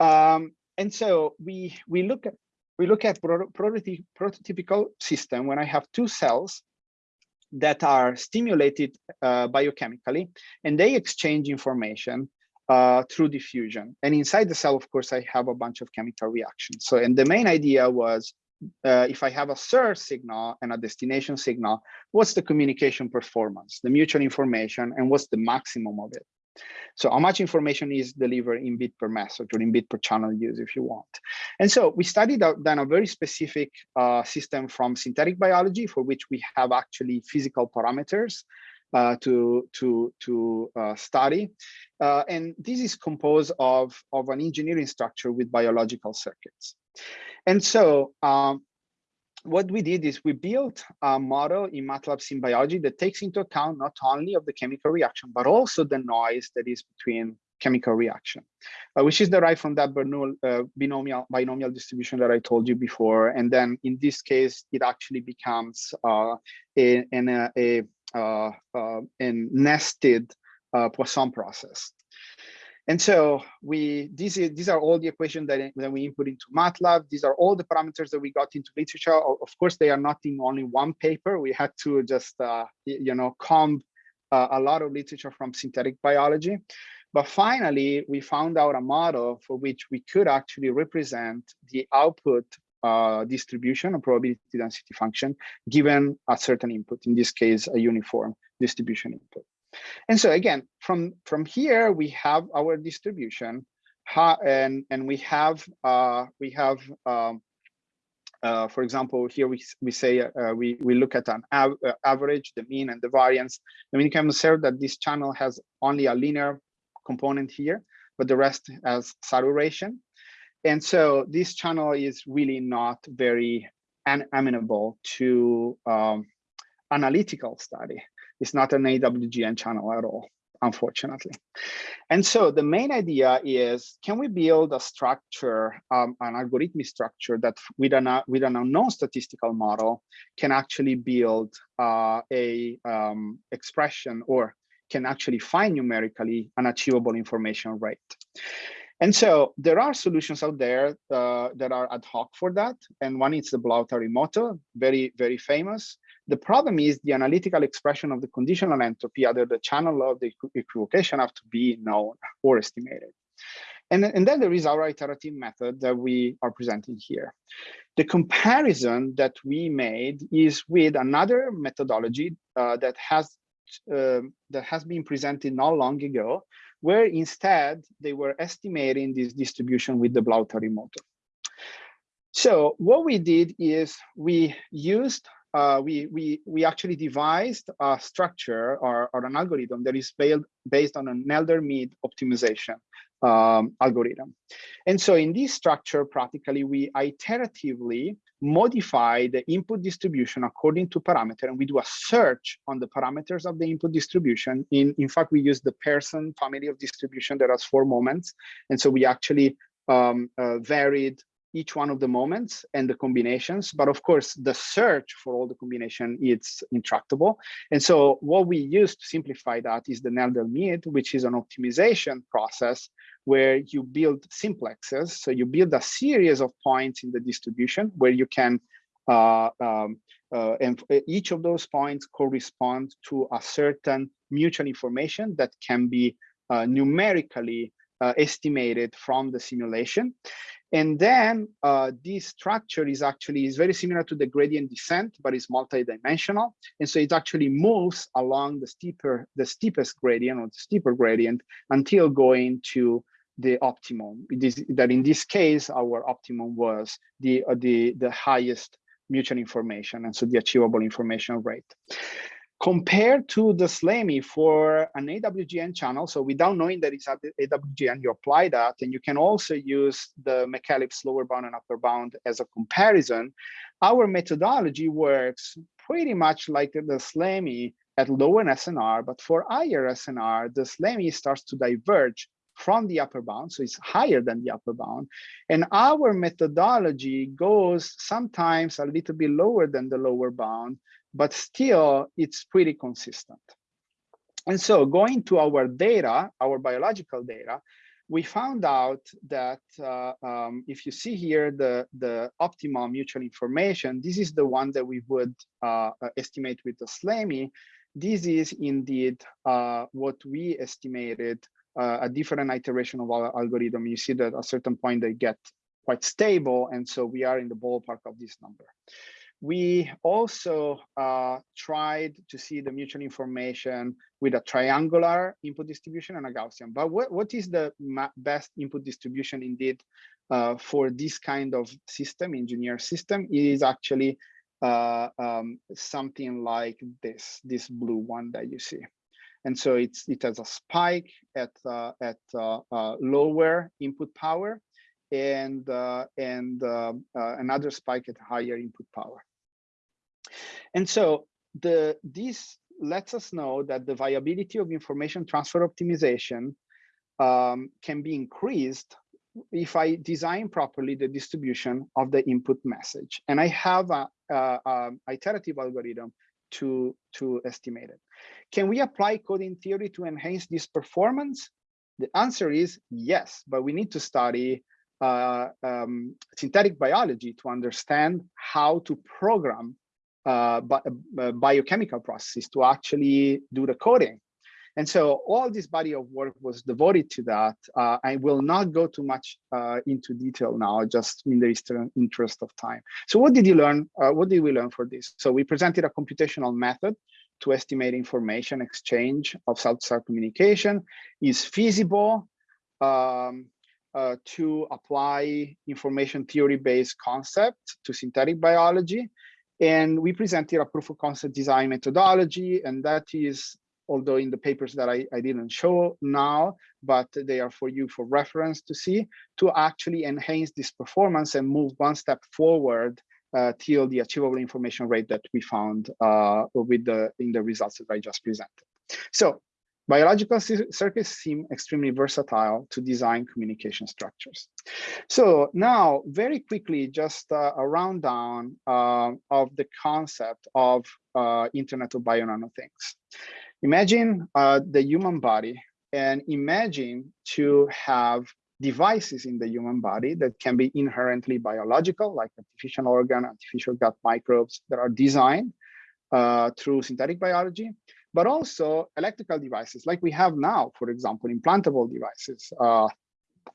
Um, and so we we look at we look at prototypical system when I have two cells that are stimulated uh, biochemically and they exchange information uh, through diffusion. And inside the cell, of course, I have a bunch of chemical reactions. So, and the main idea was uh, if I have a source signal and a destination signal, what's the communication performance, the mutual information, and what's the maximum of it? So how much information is delivered in bit per message or in bit per channel use if you want. And so we studied then a very specific uh, system from synthetic biology for which we have actually physical parameters uh, to to to uh, study, uh, and this is composed of of an engineering structure with biological circuits, and so um, what we did is we built a model in MATLAB SimBiology that takes into account not only of the chemical reaction, but also the noise that is between chemical reaction, uh, which is derived from that Bernoulli uh, binomial, binomial distribution that I told you before. And then in this case, it actually becomes uh, a, a, a, uh, a nested uh, Poisson process. And so we these these are all the equations that, that we input into MATLAB. These are all the parameters that we got into literature. Of course, they are not in only one paper. We had to just uh, you know comb uh, a lot of literature from synthetic biology. But finally, we found out a model for which we could actually represent the output uh, distribution, a probability density function, given a certain input, in this case, a uniform distribution input. And so again, from, from here, we have our distribution and, and we have, uh, we have um, uh, for example, here we, we say uh, we, we look at an av uh, average, the mean and the variance. And we can observe that this channel has only a linear component here, but the rest has saturation. And so this channel is really not very amenable to um, analytical study. It's not an AWGN channel at all, unfortunately. And so the main idea is, can we build a structure, um, an algorithmic structure that with an, with an unknown statistical model can actually build uh, a um, expression or can actually find numerically an achievable information rate. And so there are solutions out there uh, that are ad hoc for that. And one is the Blahut-Arimoto, very, very famous. The problem is the analytical expression of the conditional entropy, either the channel of the equivocation have to be known or estimated. And, and then there is our iterative method that we are presenting here. The comparison that we made is with another methodology uh, that has uh, that has been presented not long ago, where instead they were estimating this distribution with the Blahut-Arimoto. So what we did is we used uh, we, we, we actually devised a structure or, or an algorithm that is based, based on an Nelder-Mead optimization um, algorithm. And so in this structure, practically, we iteratively modify the input distribution according to parameter, and we do a search on the parameters of the input distribution. In, in fact, we use the Pearson family of distribution that has four moments. And so we actually um, uh, varied each one of the moments and the combinations. But of course, the search for all the combination is intractable. And so what we use to simplify that is the Nelder-Mead, which is an optimization process where you build simplexes. So you build a series of points in the distribution where you can, uh, um, uh, and each of those points correspond to a certain mutual information that can be uh, numerically uh, estimated from the simulation. And then uh, this structure is actually is very similar to the gradient descent, but it's multidimensional. And so it actually moves along the steeper, the steepest gradient or the steeper gradient until going to the optimum. It is that in this case, our optimum was the uh, the the highest mutual information, and so the achievable information rate compared to the SLAMI for an AWGN channel. So without knowing that it's at AWGN, you apply that, and you can also use the McEllips lower bound and upper bound as a comparison. Our methodology works pretty much like the SLAMI at lower SNR, but for higher SNR, the SLAMI starts to diverge from the upper bound, so it's higher than the upper bound. And our methodology goes sometimes a little bit lower than the lower bound, but still it's pretty consistent. And so going to our data, our biological data, we found out that uh, um, if you see here the, the optimal mutual information, this is the one that we would uh, estimate with the SLAMI. This is indeed uh, what we estimated uh, a different iteration of our algorithm. You see that at a certain point they get quite stable. And so we are in the ballpark of this number. We also uh, tried to see the mutual information with a triangular input distribution and a Gaussian. But what, what is the best input distribution indeed uh, for this kind of system, engineer system, is actually uh, um, something like this, this blue one that you see. And so it's it has a spike at uh, at uh, uh, lower input power and uh, and uh, uh, another spike at higher input power. And so the this lets us know that the viability of information transfer optimization um, can be increased if I design properly the distribution of the input message. And I have a, a, a iterative algorithm to, to estimate it. Can we apply coding theory to enhance this performance? The answer is yes, but we need to study uh, um, synthetic biology to understand how to program uh, bi uh, biochemical processes to actually do the coding. And so all this body of work was devoted to that. Uh, I will not go too much uh, into detail now, just in the interest of time. So what did you learn? Uh, what did we learn for this? So we presented a computational method to estimate information exchange of cell-to-cell communication is feasible um, uh, to apply information theory-based concept to synthetic biology. And we presented a proof of concept design methodology, and that is, although in the papers that I, I didn't show now, but they are for you for reference to see, to actually enhance this performance and move one step forward uh, till the achievable information rate that we found uh, with the in the results that I just presented. So biological circuits seem extremely versatile to design communication structures. So now, very quickly, just uh, a rundown uh, of the concept of uh, Internet of Bionano Things. Imagine uh, the human body and imagine to have devices in the human body that can be inherently biological, like artificial organ, artificial gut microbes that are designed uh, through synthetic biology, but also electrical devices like we have now, for example, implantable devices uh,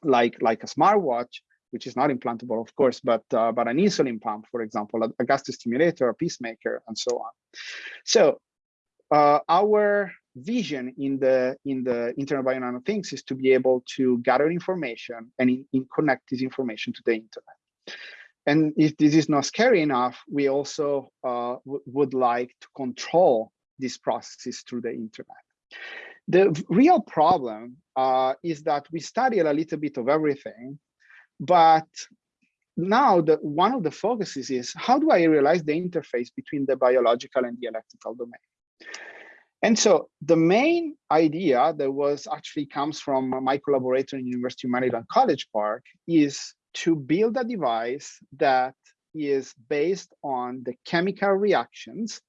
like, like a smartwatch, which is not implantable, of course, but, uh, but an insulin pump, for example, a, a gas stimulator, a pacemaker, and so on. So uh, our vision in the in the internet of Nano things is to be able to gather information and in, in connect this information to the internet and if this is not scary enough, we also uh, would like to control these processes through the internet. The real problem uh, is that we study a little bit of everything, but now the one of the focuses is how do I realize the interface between the biological and the electrical domain? And so the main idea that was actually comes from my collaborator in University of Maryland College Park is to build a device that is based on the chemical reactions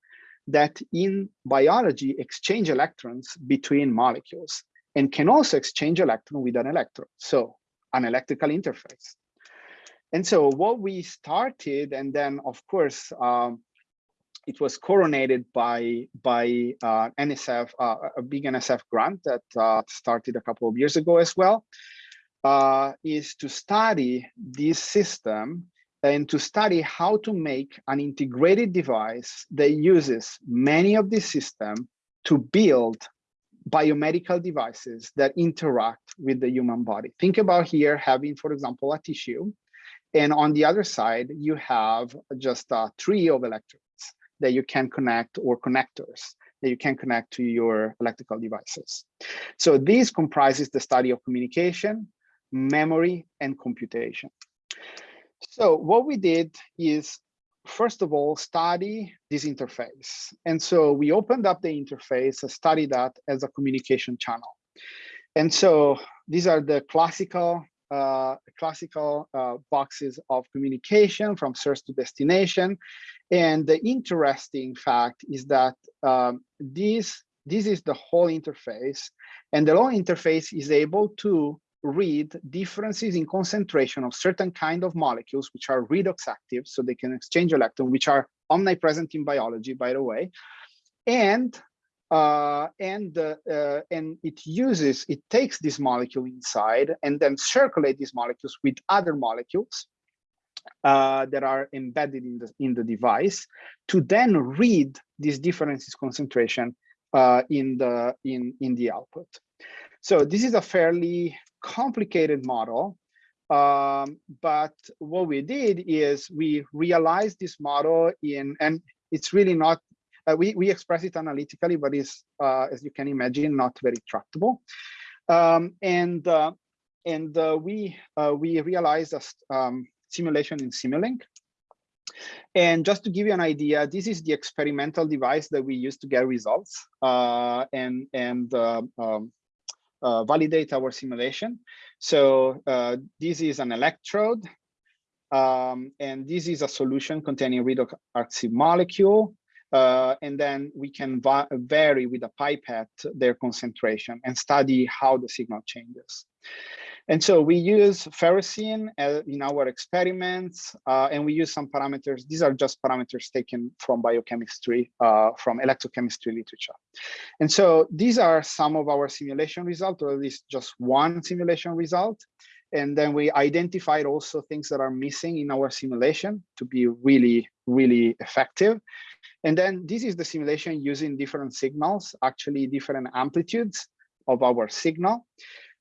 that in biology exchange electrons between molecules and can also exchange electron with an electrode. So an electrical interface. And so what we started, and then of course, um, it was coronated by by uh, NSF, uh, a big NSF grant that uh, started a couple of years ago as well, uh, is to study this system and to study how to make an integrated device that uses many of these systems to build biomedical devices that interact with the human body. Think about here having, for example, a tissue. And on the other side, you have just uh, a tree of electrodes that you can connect or connectors that you can connect to your electrical devices. So this comprises the study of communication, memory, and computation. So what we did is, first of all, study this interface. And so we opened up the interface studied that as a communication channel. And so these are the classical uh, classical uh, boxes of communication from source to destination. And the interesting fact is that um, this, this is the whole interface and the whole interface is able to read differences in concentration of certain kind of molecules, which are redox active, so they can exchange electrons, which are omnipresent in biology, by the way. And uh, and uh, uh, and it uses it takes this molecule inside and then circulate these molecules with other molecules uh, that are embedded in the in the device to then read these differences concentration uh, in the in in the output. So this is a fairly complicated model, um, but what we did is we realized this model in and it's really not uh, we we express it analytically, but it's uh, as you can imagine not very tractable. Um, and uh, and uh, we uh, we realized a um, simulation in Simulink. And just to give you an idea, this is the experimental device that we use to get results uh, and, and uh, validate our simulation. So uh, this is an electrode, um, and this is a solution containing redox active molecule. Uh, and then we can vary with a pipette their concentration and study how the signal changes. And so we use ferrocene uh, in our experiments, uh, and we use some parameters. These are just parameters taken from biochemistry, uh, from electrochemistry literature. And so these are some of our simulation results, or at least just one simulation result. And then we identified also things that are missing in our simulation to be really, really effective. And then this is the simulation using different signals, actually different amplitudes of our signal.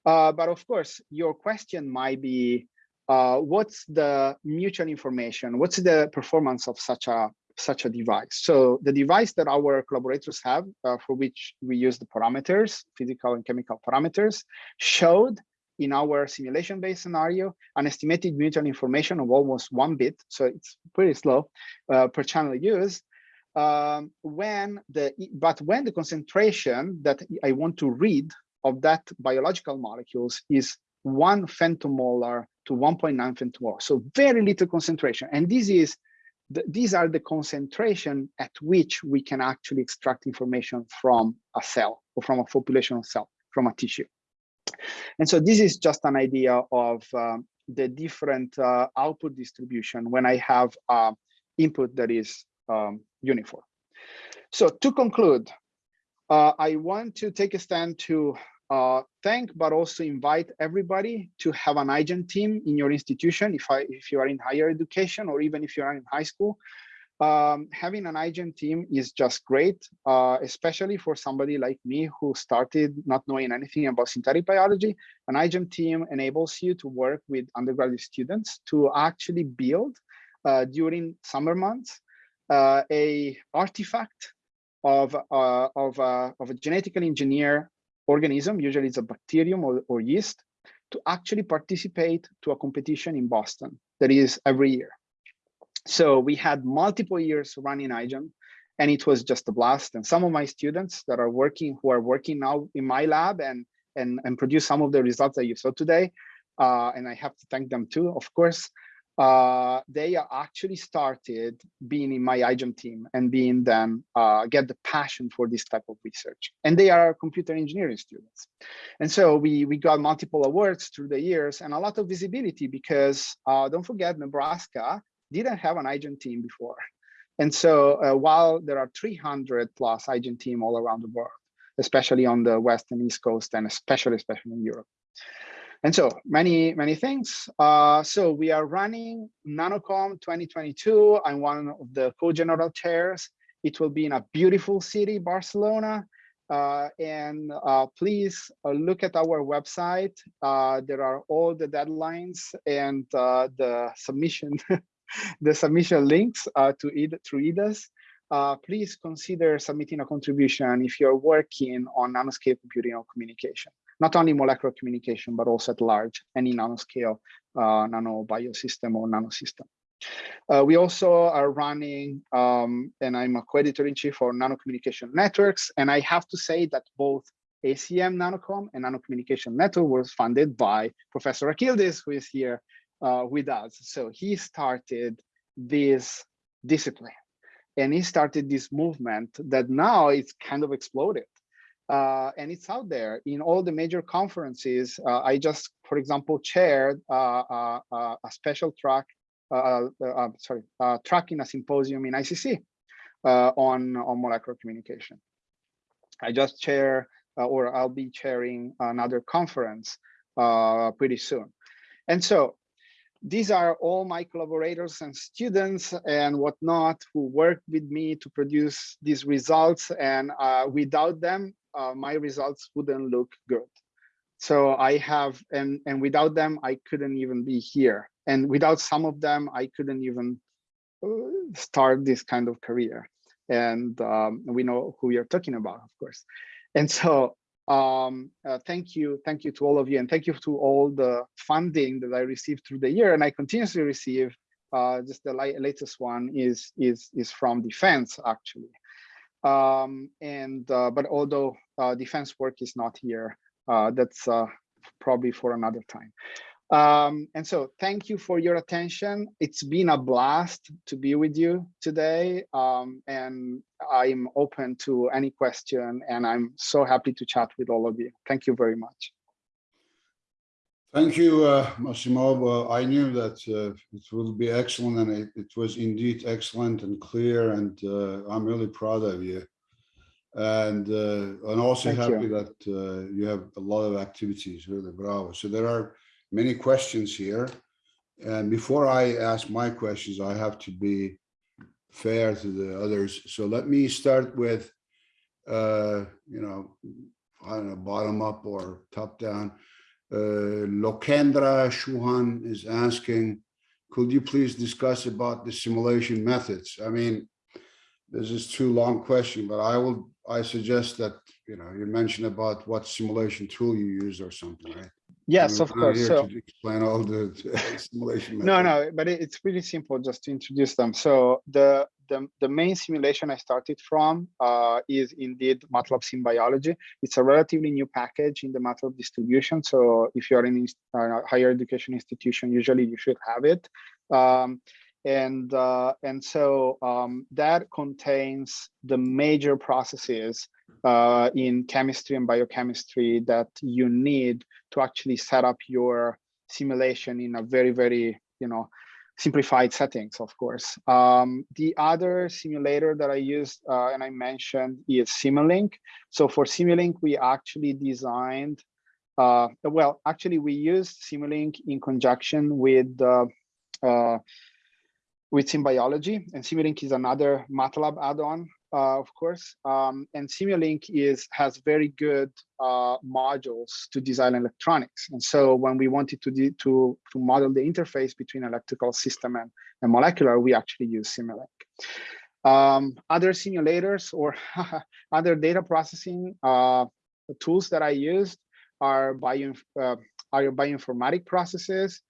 Uh, but of course, your question might be, uh, what's the mutual information? What's the performance of such a such a device? So the device that our collaborators have, uh, for which we use the parameters, physical and chemical parameters, showed in our simulation-based scenario an estimated mutual information of almost one bit. So it's pretty slow uh, per channel used. Um, when the but when the concentration that I want to read of that biological molecules is one femtomolar to 1.9 femtomolar. So very little concentration. And this is the, these are the concentration at which we can actually extract information from a cell or from a population of cell, from a tissue. And so this is just an idea of um, the different uh, output distribution when I have uh, input that is um, uniform. So to conclude, uh, I want to take a stand to uh, thank, but also invite everybody to have an iGEM team in your institution, if, I, if you are in higher education or even if you are in high school. Um, having an iGEM team is just great, uh, especially for somebody like me who started not knowing anything about synthetic biology. An iGEM team enables you to work with undergraduate students to actually build uh, during summer months uh, a artifact of, uh, of, uh, of a genetically engineered organism, usually it's a bacterium or, or yeast, to actually participate to a competition in Boston that is every year. So we had multiple years running iGEM and it was just a blast. And some of my students that are working, who are working now in my lab and, and, and produce some of the results that you saw today, uh, and I have to thank them too, of course, uh, they actually started being in my iGEM team and being then uh, get the passion for this type of research. And they are computer engineering students. And so we, we got multiple awards through the years and a lot of visibility because uh, don't forget Nebraska didn't have an iGEM team before. And so uh, while there are 300 plus iGEM team all around the world, especially on the West and East Coast and especially, especially in Europe. And so many, many things. Uh, so we are running NanoCom 2022. I'm one of the co-general chairs. It will be in a beautiful city, Barcelona. Uh, and uh, please uh, look at our website. Uh, there are all the deadlines and uh, the submission, the submission links to it through EDAS. please consider submitting a contribution if you're working on nanoscale computing or communication not only molecular communication, but also at large, any nanoscale uh, nano biosystem or nanosystem. Uh, we also are running, um, and I'm a co-editor-in-chief for Nano Communication Networks, and I have to say that both ACM Nanocom and Nano Communication Network was funded by Professor Akyildiz, who is here uh, with us. So he started this discipline, and he started this movement that now it's kind of exploded uh, and it's out there in all the major conferences. Uh, I just, for example, chaired uh, uh, uh a special track, uh, sorry, track in a symposium in ICC on, on molecular communication. I just chair, or I'll be chairing another conference pretty soon. And so these are all my collaborators and students and whatnot who worked with me to produce these results. And uh, without them, uh, my results wouldn't look good. So I have, and, and without them, I couldn't even be here. And without some of them, I couldn't even uh, start this kind of career. And um, we know who you're talking about, of course. And so um, uh, thank you, thank you to all of you, and thank you to all the funding that I received through the year, and I continuously receive. Uh, just the latest one is is is from defense actually, um, and uh, but although uh, defense work is not here, uh, that's uh, probably for another time. Um, and so thank you for your attention. It's been a blast to be with you today. Um, and I'm open to any question and I'm so happy to chat with all of you. Thank you very much. Thank you, uh, Massimo. I knew that uh, it will be excellent, and it, it, was indeed excellent and clear, and uh, I'm really proud of you. And uh, I'm also Thank happy you. that uh, you have a lot of activities, really bravo. So there are many questions here. And before I ask my questions, I have to be fair to the others. So let me start with, uh, you know, I don't know, bottom up or top down. Uh, Lokendra Chauhan is asking, could you please discuss about the simulation methods? I mean, this is too long question, but I will, I suggest that, you know, you mentioned about what simulation tool you use or something, right? Yes, of course. here So to Explain all the simulation. no, methods. no, but it's really simple just to introduce them. So the the, the main simulation I started from uh, is indeed MATLAB SimBiology. It's a relatively new package in the MATLAB distribution. So if you're in a uh, higher education institution, usually you should have it. Um, and uh, and so um, that contains the major processes uh, in chemistry and biochemistry that you need to actually set up your simulation in a very very you know simplified settings, of course. Um, the other simulator that I used uh, and I mentioned is Simulink. So for Simulink, we actually designed, uh, well, actually we used Simulink in conjunction with uh, uh, with SimBiology, and Simulink is another MATLAB add-on uh, of course, um, and Simulink is has very good uh, modules to design electronics. And so when we wanted to to to model the interface between electrical system and, and molecular, we actually use Simulink. Um, other simulators or other data processing uh, tools that I used are bio uh, are bioinformatic processes.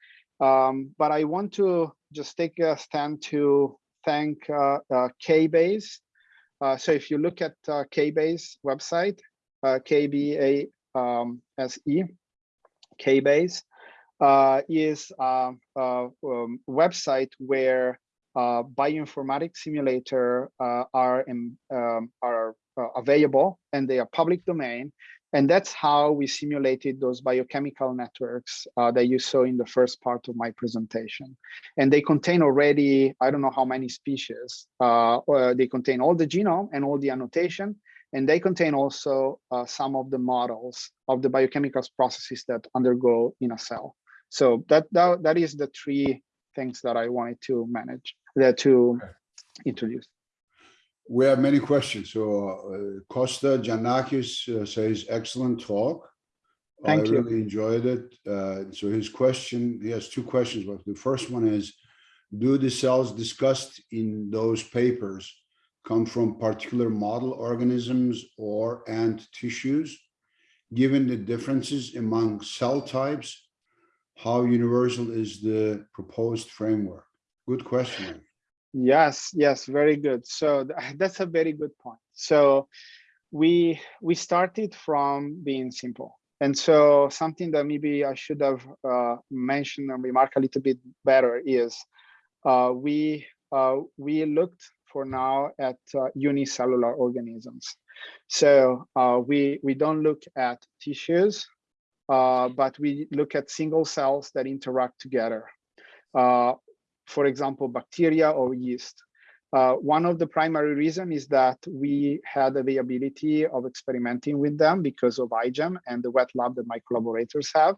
Um, but I want to just take a stand to thank uh, uh, KBase. Uh, so if you look at uh, KBase website, uh, um, KBase uh, is a, a um, website where uh, bioinformatics simulator uh, are in, um, are uh, available and they are public domain. And that's how we simulated those biochemical networks uh, that you saw in the first part of my presentation. And they contain already, I don't know how many species. Uh, they contain all the genome and all the annotation. And they contain also uh, some of the models of the biochemical processes that undergo in a cell. So that, that, that is the three things that I wanted to manage, that to Okay. introduce. We have many questions. So uh, Costa Janakis uh, says, excellent talk. Thank I you. really enjoyed it. Uh, So his question, he has two questions. But the first one is, do the cells discussed in those papers come from particular model organisms or and tissues? Given the differences among cell types, how universal is the proposed framework? Good question. Yes, yes, very good. So th- that's a very good point. So we we started from being simple. And so something that maybe I should have uh, mentioned and remarked a little bit better is uh, we uh, we looked for now at uh, unicellular organisms. So uh, we we don't look at tissues, uh, but we look at single cells that interact together. For example, bacteria or yeast. Uh, one of the primary reason is that we had availability of experimenting with them because of iGEM and the wet lab that my collaborators have.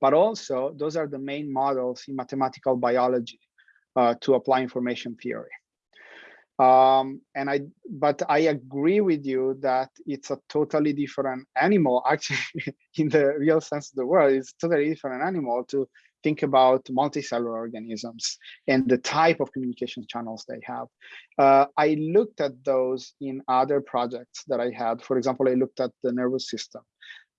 But also, those are the main models in mathematical biology uh, to apply information theory. Um, and I, but I agree with you that it's a totally different animal. Actually, in the real sense of the word, it's totally different animal to think about multicellular organisms and the type of communication channels they have. Uh, I looked at those in other projects that I had. For example, I looked at the nervous system,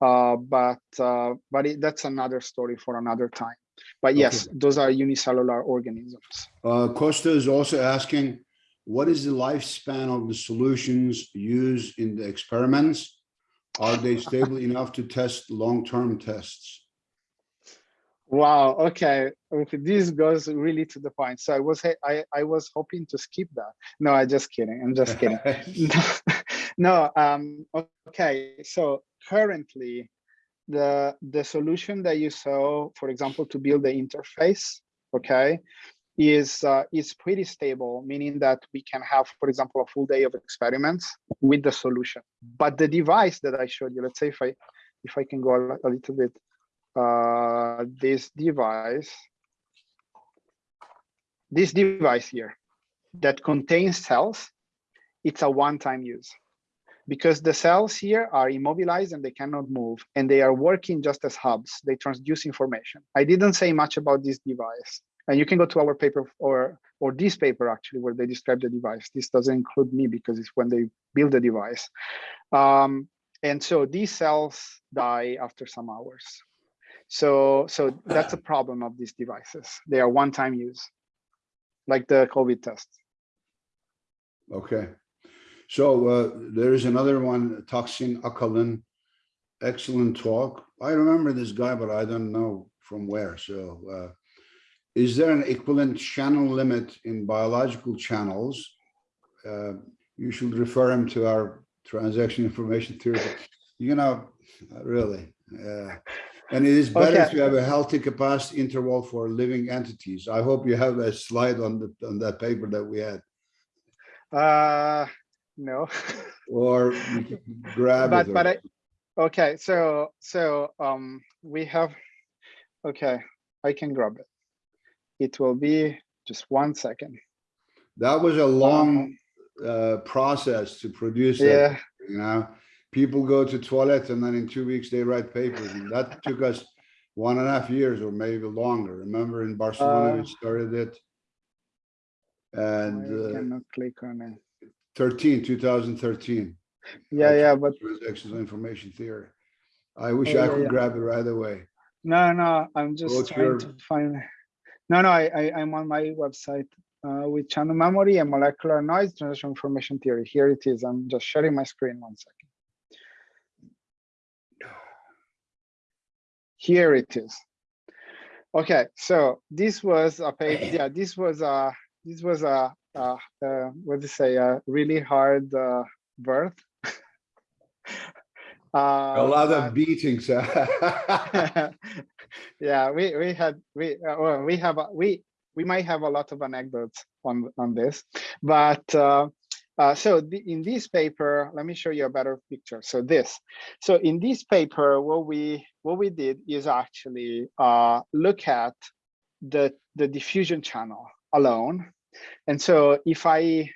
uh, but uh, but it, that's another story for another time. But yes, those are unicellular organisms. Uh, Costa is also asking, what is the lifespan of the solutions used in the experiments? Are they stable enough to test long-term tests? Wow. Okay. Okay. This goes really to the point. So I was I I was hoping to skip that. No, I just kidding. I'm just kidding. no. Um. Okay. So currently, the the solution that you saw, for example, to build the interface, okay, is uh, is pretty stable, meaning that we can have, for example, a full day of experiments with the solution. But the device that I showed you, let's say if I if I can go a, a little bit uh, this device, this device here that contains cells, it's a one-time use because the cells here are immobilized and they cannot move and they are working just as hubs. They transduce information. I didn't say much about this device and you can go to our paper or or this paper actually where they describe the device. This doesn't include me because it's when they build the device. Um, and so these cells die after some hours. So, so that's a problem of these devices. They are one-time use, like the COVID test. Okay. So uh, there is another one, Taksin Akalan. Excellent talk. I remember this guy, but I don't know from where. So uh, is there an equivalent channel limit in biological channels? Uh, you should refer him to our transaction information theory. You know, really. Uh, and it is better Okay. to have a healthy capacity interval for living entities. I hope you have a slide on the on that paper that we had, Uh, no, or grab but it. but or- I, okay. So so um we have, okay, I can grab it. It will be just one second. That was a long uh, process to produce Yeah. that, you know? People go to toilet and then in two weeks they write papers and that took us one and a half years or maybe longer. Remember in Barcelona, Uh, we started it? And uh, cannot click on it. 13, 2013. Yeah, yeah, but Transactional information theory. I wish Oh, I could yeah. grab it right away. no, no, I'm just What's trying your- to find. No, no, I, I, I'm on my website uh, with channel memory and molecular noise transition information theory. Here it is. I'm just sharing my screen one second. Here it is. Okay, so this was a page. Yeah, this was a this was a, uh uh what to say a really hard uh, birth. uh, A lot of beatings. huh? yeah we we had we uh, well, we have a- we we might have a lot of anecdotes on on this but uh, uh, so the, in this paper let me show you a better picture so this so in this paper what we what we did is actually uh, look at the the diffusion channel alone and so if i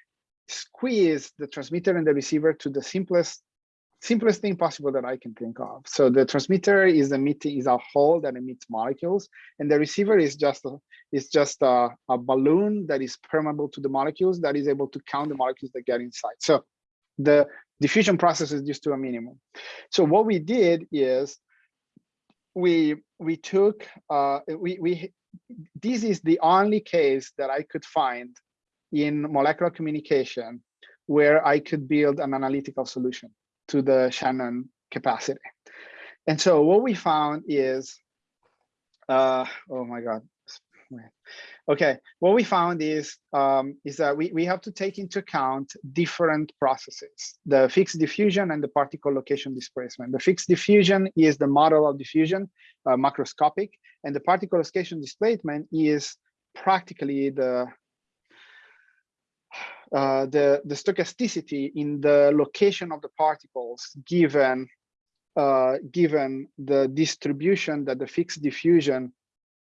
squeeze the transmitter and the receiver to the simplest simplest thing possible that I can think of. So the transmitter is emitting is a hole that emits molecules, and the receiver is just a, is just a, a balloon that is permeable to the molecules that is able to count the molecules that get inside. So the diffusion process is just to a minimum. So what we did is we we took uh, we we this is the only case that I could find in molecular communication where I could build an analytical solution to the Shannon capacity. And so what we found is, uh, oh my God. Okay, what we found is um, is that we, we have to take into account different processes, the Fick's diffusion and the particle location displacement. The Fick's diffusion is the model of diffusion, uh, macroscopic, and the particle location displacement is practically the uh, the, the stochasticity in the location of the particles given uh, given the distribution that the Fick's diffusion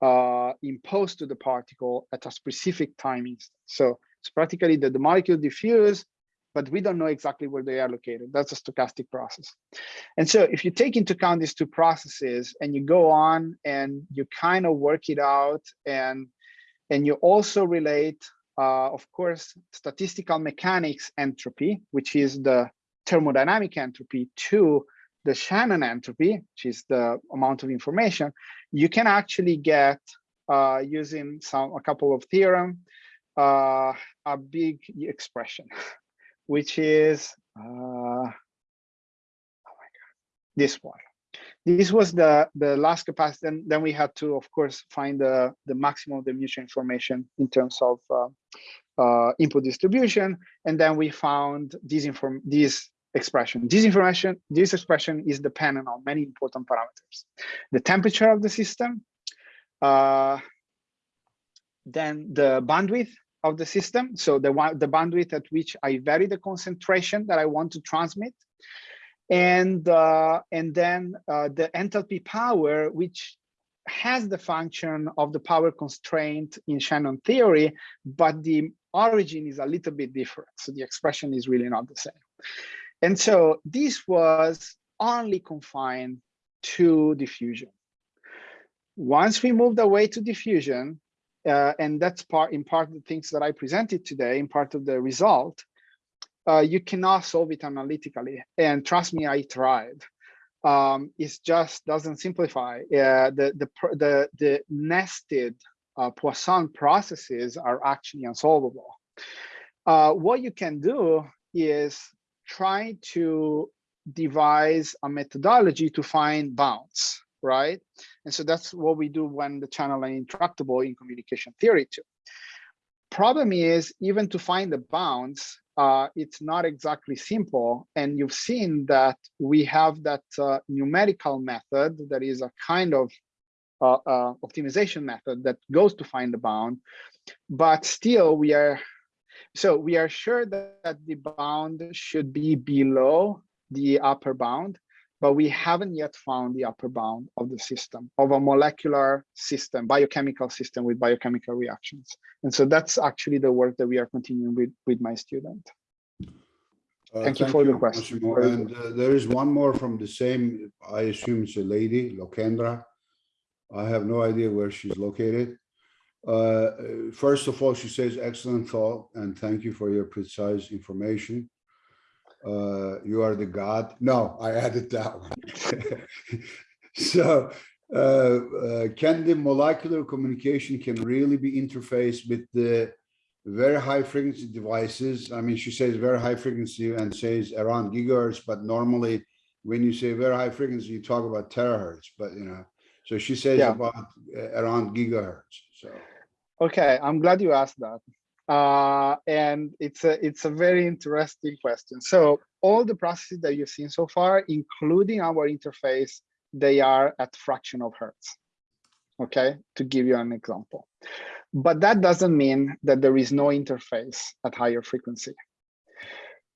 uh, imposed to the particle at a specific time. So it's practically that the molecule diffuse, but we don't know exactly where they are located. That's a stochastic process. And so if you take into account these two processes and you go on and you kind of work it out and and you also relate uh, of course, statistical mechanics entropy, which is the thermodynamic entropy, to the Shannon entropy, which is the amount of information, you can actually get uh, using some a couple of theorem uh, a big expression, which is uh, oh my god, this one. This was the the last capacity. And then we had to, of course, find the the maximum of the mutual information in terms of uh, uh, input distribution, and then we found this inform this expression. This information, this expression is dependent on many important parameters: the temperature of the system, uh, then the bandwidth of the system, so the the bandwidth at which I vary the concentration that I want to transmit, and uh, and then uh, the enthalpy power, which has the function of the power constraint in Shannon theory, but the origin is a little bit different. So the expression is really not the same. And so this was only confined to diffusion. Once we moved away to diffusion, uh, and that's part in part of the things that I presented today, in part of the result, uh, you cannot solve it analytically. And trust me, I tried. Um, it just doesn't simplify. Uh, the, the, the, the nested uh, Poisson processes are actually unsolvable. Uh, what you can do is try to devise a methodology to find bounds, right? And so that's what we do when the channel are intractable in communication theory too. Problem is, even to find the bounds, uh, it's not exactly simple. And you've seen that we have that uh, numerical method that is a kind of uh, uh, optimization method that goes to find the bound. But still, we are so we are sure that, that the bound should be below the upper bound, but we haven't yet found the upper bound of the system, of a molecular system, biochemical system with biochemical reactions. And so that's actually the work that we are continuing with, with my student. Uh, Thank you for the question. Massimo. And uh, there is one more from the same, I assume it's a lady, Lokendra. I have no idea where she's located. Uh, First of all, she says excellent thought and thank you for your precise information. Uh, You are the god. No, I added that one. So uh, uh, can the molecular communication can really be interfaced with the very high frequency devices. I mean, she says very high frequency and says around gigahertz, but normally when you say very high frequency, you talk about terahertz, but you know, so she says Yeah. about uh, around gigahertz. So Okay, I'm glad you asked that. Uh, and it's a it's a very interesting question. So all the processes that you've seen so far, including our interface, they are at fraction of hertz. Okay, to give you an example. But that doesn't mean that there is no interface at higher frequency.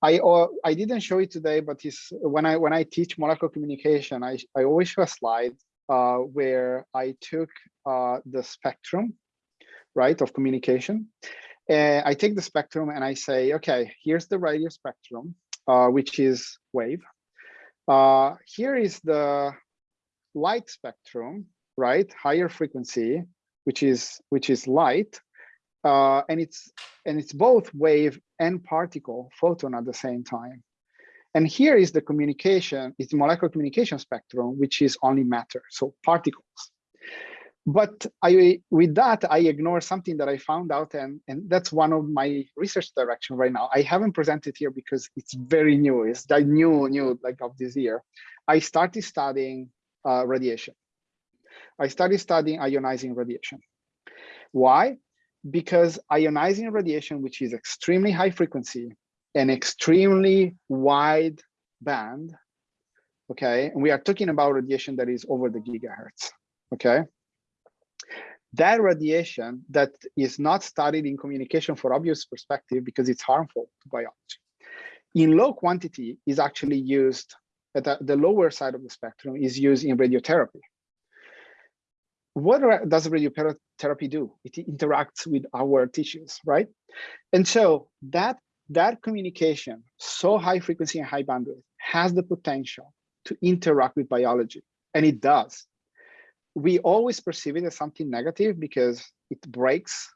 I uh, I didn't show it today, but when I when I teach molecular communication, I I always show a slide uh, where I took uh, the spectrum right, of communication. And I take the spectrum and I say, okay, here's the radio spectrum, uh, which is wave. Uh, here is the light spectrum, right, higher frequency, which is which is light, uh, and it's and it's both wave and particle photon at the same time. And here is the communication, it's molecular communication spectrum, which is only matter, so particles but I, with that, I ignore something that I found out, and, and that's one of my research direction right now. I haven't presented here because it's very new. It's the new, new like of this year. I started studying uh, radiation. I started studying ionizing radiation. Why? Because ionizing radiation, which is extremely high frequency and extremely wide band, okay, and we are talking about radiation that is over the gigahertz, okay? That radiation that is not studied in communication for obvious perspective because it's harmful to biology. In low quantity is actually used at the, the lower side of the spectrum is used in radiotherapy. What does radiotherapy do? It interacts with our tissues right? And so that that communication so high frequency and high bandwidth has the potential to interact with biology and it does we always perceive it as something negative because it breaks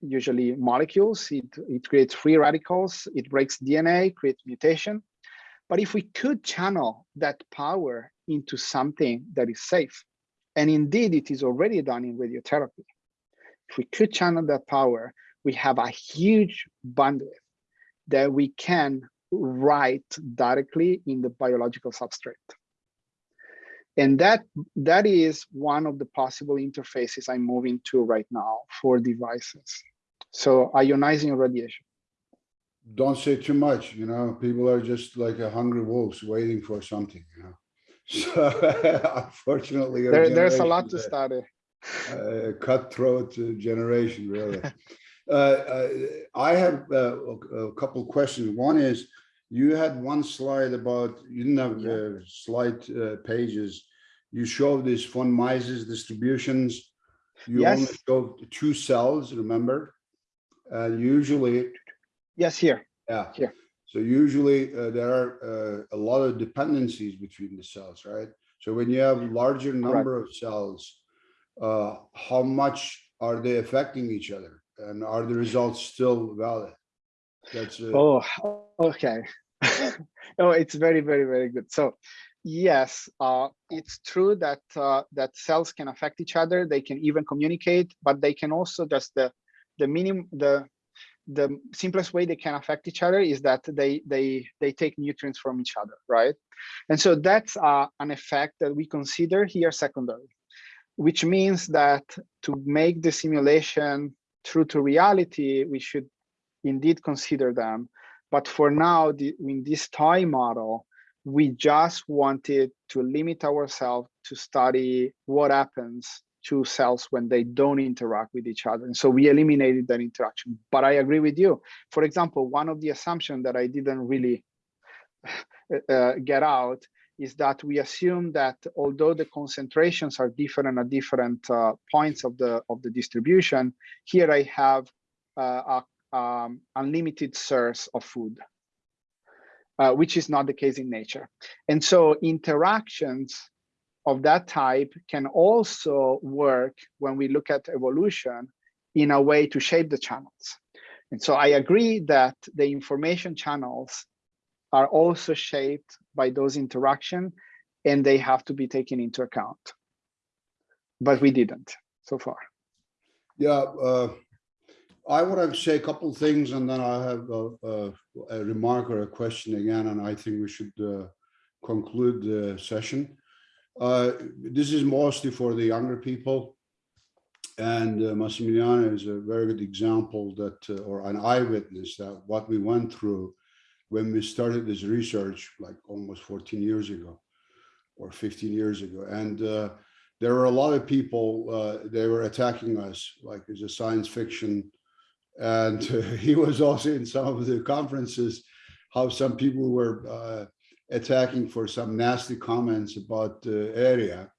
usually molecules, it, it creates free radicals, it breaks DNA, creates mutation. But if we could channel that power into something that is safe, and indeed it is already done in radiotherapy, if we could channel that power, we have a huge bandwidth that we can write directly in the biological substrate and that that is one of the possible interfaces i'm moving to right now for devices so ionizing radiation don't say too much, you know, people are just like a hungry wolves waiting for something, you know. So unfortunately. there, there's a lot to study a Cutthroat uh, generation, really. Uh, uh, I have uh, a a couple questions. One is, you had one slide about, you didn't have uh, slide uh, pages. You showed these von Mises distributions. You only Yes. showed two cells, remember? Uh, Usually, yes here yeah. Here. So usually uh, there are uh, a lot of dependencies between the cells, right? So when you have larger number of cells, uh, how much are they affecting each other? And are the results still valid? That's uh, oh okay. Oh it's very very very good. So yes uh it's true that uh that cells can affect each other. They can even communicate but they can also just the the minimum the the simplest way they can affect each other is that they they they take nutrients from each other right? And so that's uh, an effect that we consider here secondary which means that to make the simulation true to reality we should indeed consider them but for now the, in this toy model we just wanted to limit ourselves to study what happens to cells when they don't interact with each other. And so we eliminated that interaction. But I agree with you. For example, one of the assumptions that I didn't really uh, get out is that we assume that although the concentrations are different at different uh, points of the of the distribution, here I have uh, a um, unlimited source of food. uh, which is not the case in nature. And so interactions of that type can also work when we look at evolution in a way to shape the channels. And so I agree that the information channels are also shaped by those interaction and they have to be taken into account. But we didn't so far. Yeah, uh, I want to say a couple of things and then I have a, a, a remark or a question again, and I think we should uh, conclude the session. Uh, this is mostly for the younger people. And uh, Massimiliano is a very good example that, uh, or an eyewitness that what we went through when we started this research, like almost 14 years ago or 15 years ago. And uh, there were a lot of people, uh, they were attacking us like it's a science fiction. And he was also in some of the conferences, how some people were uh, attacking for some nasty comments about the area.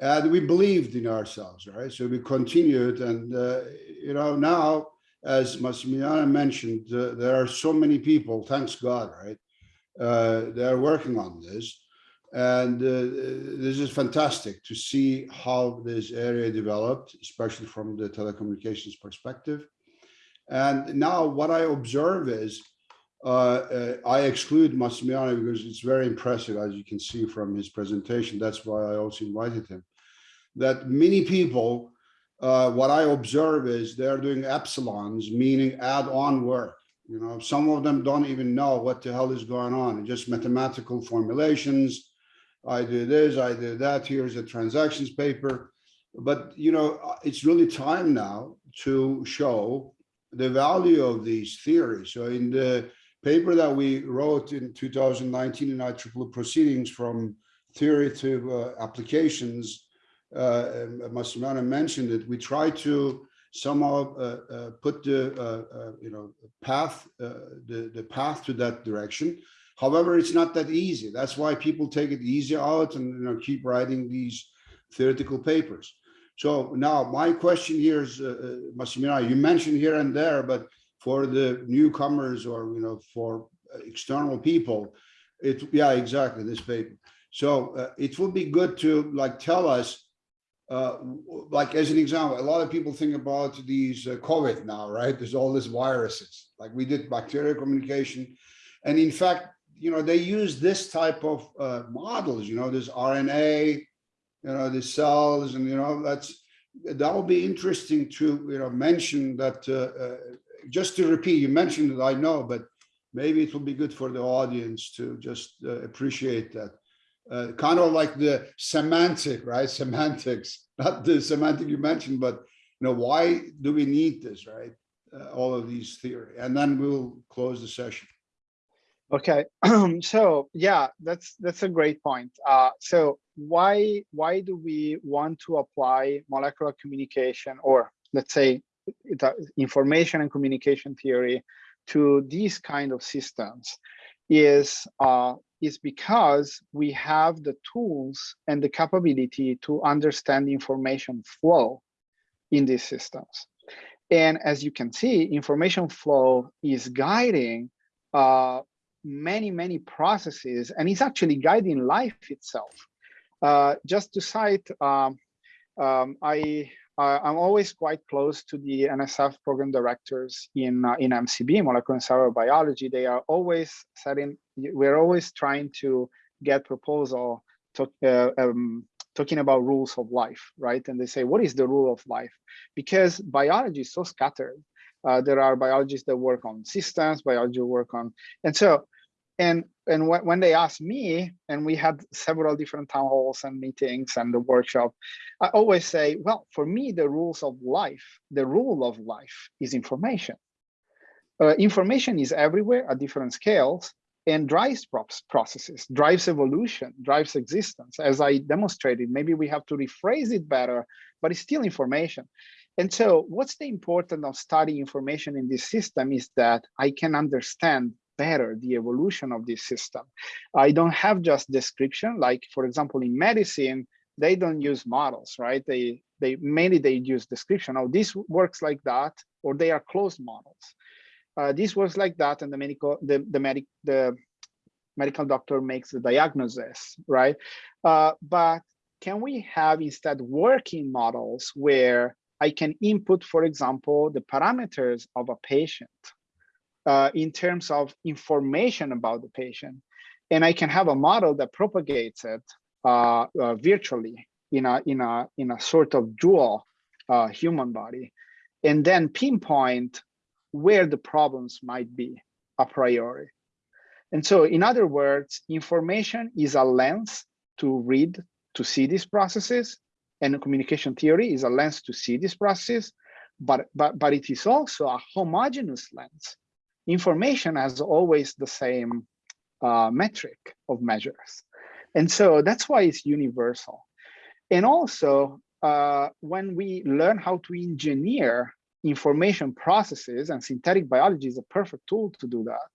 And we believed in ourselves, right? So we continued and, uh, you know, now, as Massimiliano mentioned, uh, there are so many people, thanks God, right? Uh, they're working on this. And uh, this is fantastic to see how this area developed, especially from the telecommunications perspective. And now what I observe is, uh, uh, I exclude Massimiliano because it's very impressive, as you can see from his presentation. That's why I also invited him. That many people, uh, what I observe is they're doing epsilons, meaning add-on work. You know, some of them don't even know what the hell is going on. Just mathematical formulations. I do this, I do that. Here's a transactions paper. But, you know, it's really time now to show the value of these theories. So in the paper that we wrote in 2019 in IEEE proceedings from theory to uh, applications, uh, Massimiliano mentioned it, we try to somehow uh, uh, put the, uh, uh, you know, path, the, the path to that direction. However, it's not that easy. That's why people take it easy out and you know, keep writing these theoretical papers. So now my question here is, uh, Massimiliano, you mentioned here and there, but for the newcomers or, you know, for external people, it, yeah, exactly, this paper. So uh, it would be good to like tell us, uh, like as an example, a lot of people think about these uh, COVID now, right? There's all these viruses, like we did bacterial communication. And in fact, you know, they use this type of uh, models, you know, this RNA, you know, the cells and, you know, that's, that will be interesting to, you know, mention that, uh, uh, just to repeat, you mentioned it, I know, but maybe it will be good for the audience to just uh, appreciate that. Uh, kind of like the semantic, right? Semantics, not the semantic you mentioned, but, you know, why do we need this, right? Uh, all of these theory, and then we'll close the session. Okay, so yeah, that's that's a great point. Uh, so why why do we want to apply molecular communication or let's say information and communication theory to these kind of systems? Is uh, is because we have the tools and the capability to understand information flow in these systems. And as you can see, information flow is guiding uh, many, many processes, and it's actually guiding life itself. Uh, just to cite, um, um, I, I'm always quite close to the NSF program directors in, uh, in MCB, molecular cellular biology. They are always setting, we're always trying to get proposal to, uh, um, talking about rules of life, right? And they say, what is the rule of life? Because biology is so scattered. Uh, there are biologists that work on systems, biology work on, and so, and and wh when they asked me, and we had several different town halls and meetings and the workshop, I always say, well, for me, the rules of life, the rule of life is information. Uh, information is everywhere at different scales and drives processes, drives evolution, drives existence. As I demonstrated, maybe we have to rephrase it better, but it's still information. And so what's the importance of studying information in this system is that I can understand better the evolution of this system. I don't have just description, like for example, in medicine, they don't use models, right? They they mainly they use description. Oh, this works like that, or they are closed models. Uh, this works like that, and the medical the the medic the medical doctor makes the diagnosis, right? Uh, but can we have instead working models where I can input, for example, the parameters of a patient uh, in terms of information about the patient. And I can have a model that propagates it uh, uh, virtually in a, in, a, in a sort of dual uh, human body, and then pinpoint where the problems might be a priori. And so in other words, information is a lens to read, to see these processes, and communication theory is a lens to see this process, but, but, but it is also a homogeneous lens. Information has always the same uh, metric of measures. And so that's why it's universal. And also, uh, when we learn how to engineer information processes, and synthetic biology is a perfect tool to do that,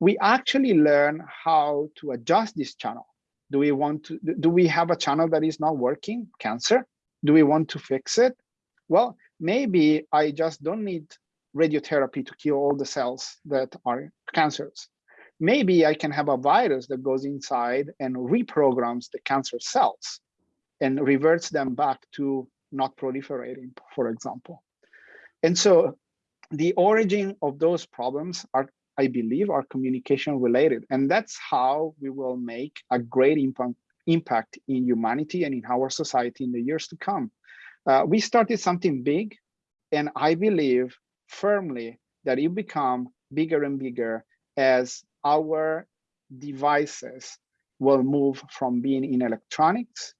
we actually learn how to adjust this channel. Do we want to, do we have a channel that is not working, cancer? Do we want to fix it? Well, maybe I just don't need radiotherapy to kill all the cells that are cancers. Maybe I can have a virus that goes inside and reprograms the cancer cells and reverts them back to not proliferating, for example. And so the origin of those problems are, I believe, are communication related. And that's how we will make a great impact, in humanity and in our society in the years to come. Uh, we started something big, and I believe firmly that it become bigger and bigger as our devices will move from being in electronics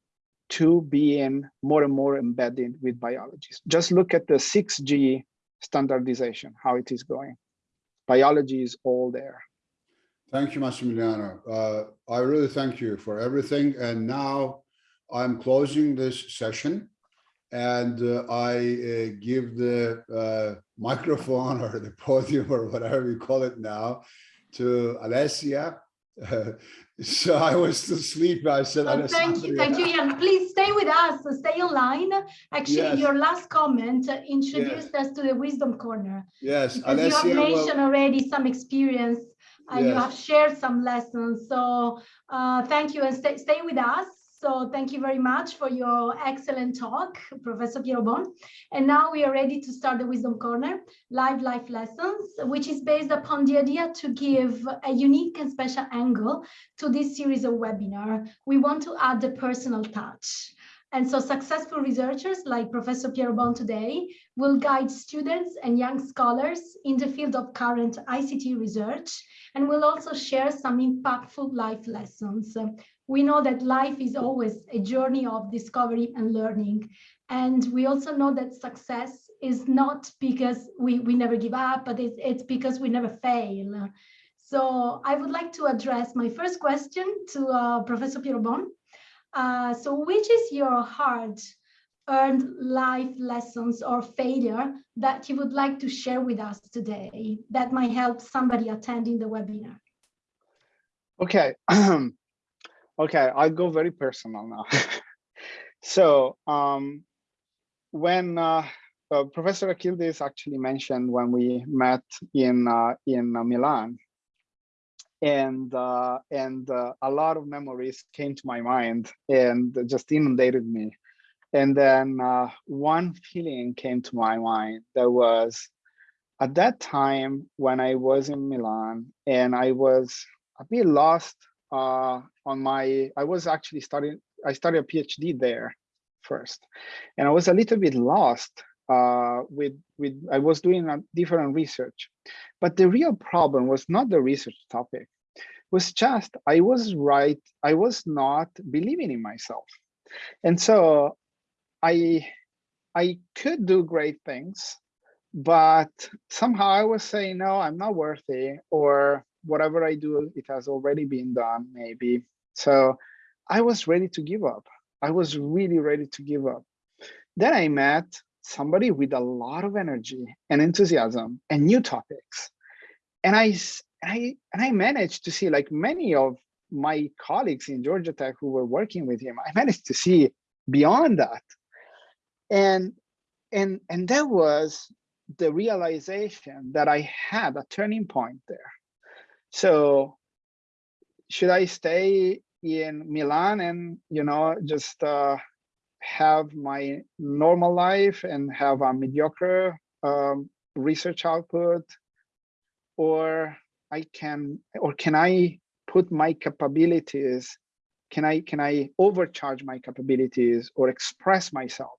to being more and more embedded with biologists. Just look at the 6G standardization, how it is going. Biology is all there. Thank you, Massimiliano. Uh, I really thank you for everything. And now I'm closing this session and uh, I uh, give the uh, microphone or the podium or whatever you call it now to Alessia so I was sleeping. I said, oh, thank you, thank you, Ian. Please stay with us, stay online. Actually, yes. your last comment introduced yes. us to the wisdom corner. Yes, Alessia, you have mentioned well, already some experience and yes. you have shared some lessons. So uh, thank you and stay, stay with us. So thank you very much for your excellent talk, Professor Pierobon. And now we are ready to start the Wisdom Corner, live life lessons, which is based upon the idea to give a unique and special angle to this series of webinar. We want to add the personal touch. And so successful researchers like Professor Pierobon today will guide students and young scholars in the field of current ICT research and will also share some impactful life lessons we know that life is always a journey of discovery and learning. And we also know that success is not because we, we never give up, but it's, it's because we never fail. So I would like to address my first question to uh, Professor Pierobon. Uh, so which is your hard earned life lessons or failure that you would like to share with us today that might help somebody attending the webinar? Okay, Okay, I'll go very personal now. so um, when uh, uh, Professor Akyildiz actually mentioned when we met in uh, in uh, Milan, and uh, and uh, a lot of memories came to my mind and just inundated me. And then one feeling came to my mind that was at that time when I was in Milan and I was a bit lost uh, on my, I was actually studying, I started a PhD there first. And I was a little bit lost uh, with, with, I was doing a different research. But the real problem was not the research topic, It was just, I was right, I was not believing in myself. And so I, I could do great things, but somehow I was saying, no, I'm not worthy, or whatever I do, it has already been done, maybe. So I was ready to give up. I was really ready to give up. Then I met somebody with a lot of energy and enthusiasm and new topics. And I, I, and I managed to see like many of my colleagues in Georgia Tech who were working with him, I managed to see beyond that. And, and, and that was the realization that I had a turning point there. So should I stay in Milan and, you know, just uh, have my normal life and have a mediocre um, research output? Or I can, or can I put my capabilities, can I, can I overcharge my capabilities or express myself?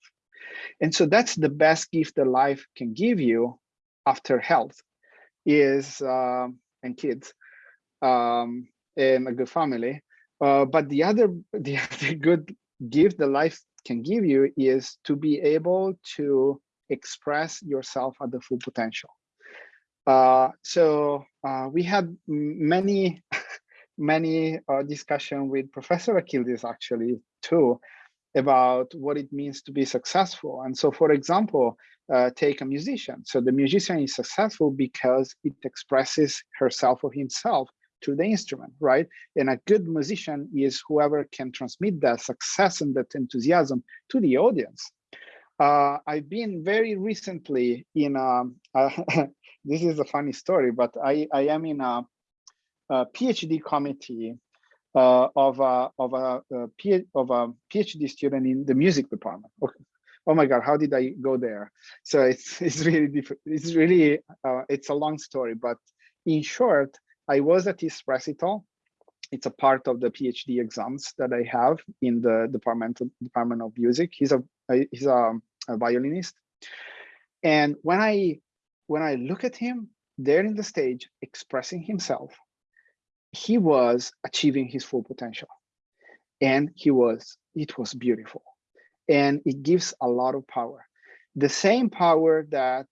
And so that's the best gift that life can give you after health is, uh, and kids, um, and a good family. Uh, but the other, the other good gift that life can give you is to be able to express yourself at the full potential. Uh, so uh, we had many, many uh, discussion with Professor Akyildiz actually too about what it means to be successful. And so, for example, uh, take a musician. So the musician is successful because it expresses herself or himself to the instrument, right? And a good musician is whoever can transmit that success and that enthusiasm to the audience. Uh, I've been very recently in a, uh, this is a funny story, but I, I am in a, a PhD committee uh, of a of a, a of a PhD student in the music department. Okay. Oh my God, how did I go there? So it's it's really different. It's really uh, it's a long story, but in short, I was at his recital. It's a part of the PhD exams that I have in the department department of music. He's a he's a, a violinist, and when I when I look at him there in the stage expressing himself, he was achieving his full potential, and he was it was beautiful, and it gives a lot of power. The same power that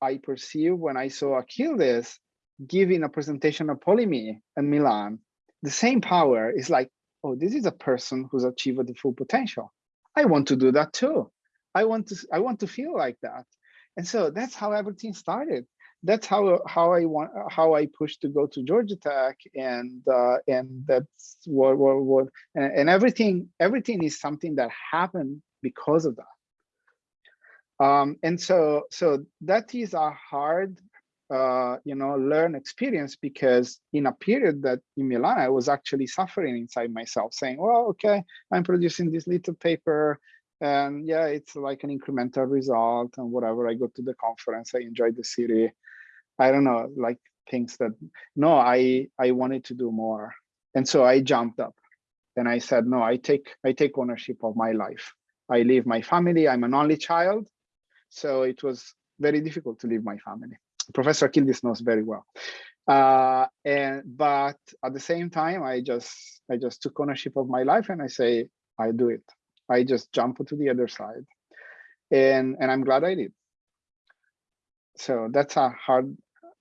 I perceive when I saw Akyildiz giving a presentation of Polimi in Milan, the same power is like, oh, this is a person who's achieved the full potential. I want to do that too. I want to I want to feel like that. And so that's how everything started. That's how how I want how I pushed to go to Georgia Tech and uh, and that's what what, what and, and everything everything is something that happened because of that. Um, and so so that is a hard uh, you know, learn experience because in a period that in Milan, I was actually suffering inside myself saying, well, okay, I'm producing this little paper and yeah, it's like an incremental result and whatever. I go to the conference, I enjoy the city. I don't know, like things that, no, I, I wanted to do more. And so I jumped up and I said, no, I take, I take ownership of my life. I leave my family, I'm an only child. So it was very difficult to leave my family. Professor Akyildiz knows very well. Uh, and but at the same time, I just I just took ownership of my life and I say I do it. I just jump to the other side, and and I'm glad I did. So that's a hard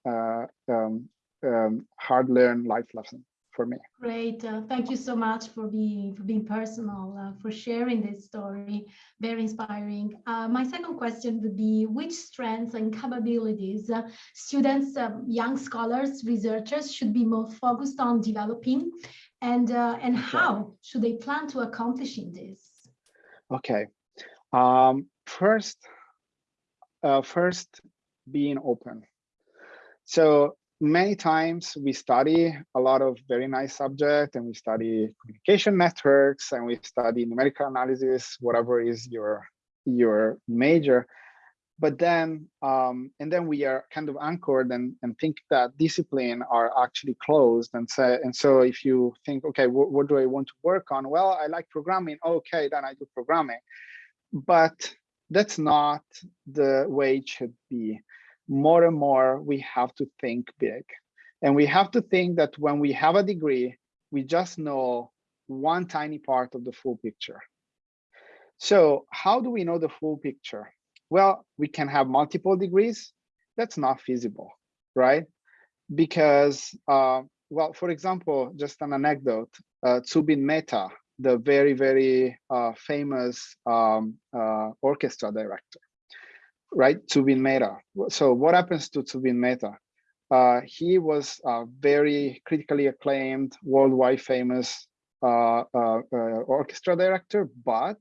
uh, um, um, hard learned life lesson for me. Great. Uh, thank you so much for being for being personal, uh, for sharing this story. Very inspiring. Uh, my second question would be, which strengths and capabilities uh, students, um, young scholars, researchers should be more focused on developing, and uh, and how should they plan to accomplishing this? Okay. Um, first, uh, first, being open. So many times we study a lot of very nice subject and we study communication networks and we study numerical analysis, whatever is your your major. But then, um, and then we are kind of anchored and, and think that discipline are actually closed. And so, and so if you think, okay, what, what do I want to work on? Well, I like programming. Okay, then I do programming. But that's not the way it should be more and more we have to think big. And we have to think that when we have a degree, we just know one tiny part of the full picture. So how do we know the full picture? Well, we can have multiple degrees. That's not feasible, right? Because, uh, well, for example, just an anecdote, uh, Zubin Mehta, the very, very uh, famous um, uh, orchestra director, right? Zubin Mehta. So what happens to Zubin Mehta? Uh, he was a very critically acclaimed, worldwide famous uh, uh, uh orchestra director, but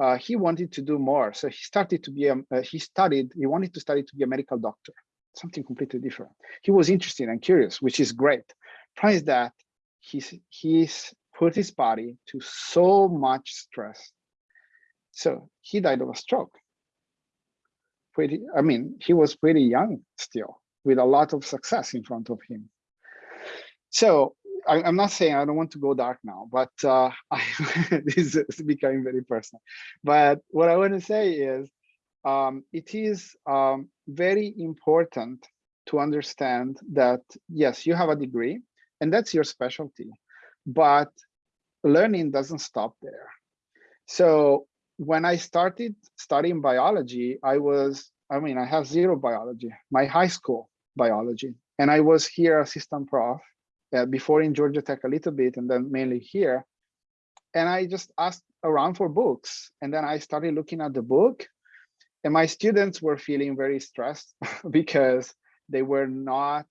uh, he wanted to do more. So he started to be a, uh, he studied, he wanted to study to be a medical doctor, something completely different. He was interested and curious, which is great. Price that he's he's put his body to so much stress. So he died of a stroke. Pretty, I mean, he was pretty young still, with a lot of success in front of him. So I, am not saying I don't want to go dark now, but uh, I, this is becoming very personal. But what I want to say is, um, it is um, very important to understand that yes, you have a degree, and that's your specialty, but learning doesn't stop there. So when I started studying biology, I was, I mean, I have zero biology, my high school biology, and I was here assistant prof uh, before in Georgia Tech a little bit, and then mainly here. And I just asked around for books, and then I started looking at the book, and my students were feeling very stressed because they were not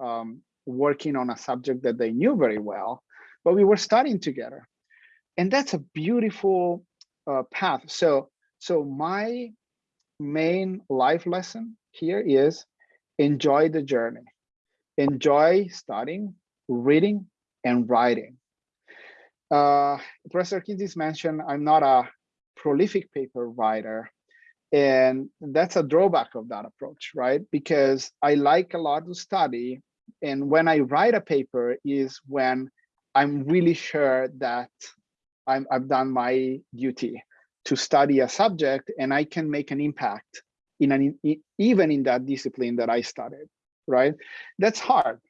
um, working on a subject that they knew very well, but we were studying together. And that's a beautiful uh, path. So, so my main life lesson here is enjoy the journey, enjoy studying, reading, and writing. Uh, Professor Kinsey mentioned I'm not a prolific paper writer, and that's a drawback of that approach, right? Because I like a lot to study. And when I write a paper is when I'm really sure that I'm, I've done my duty to study a subject and I can make an impact in an even in that discipline that I studied, right? That's hard.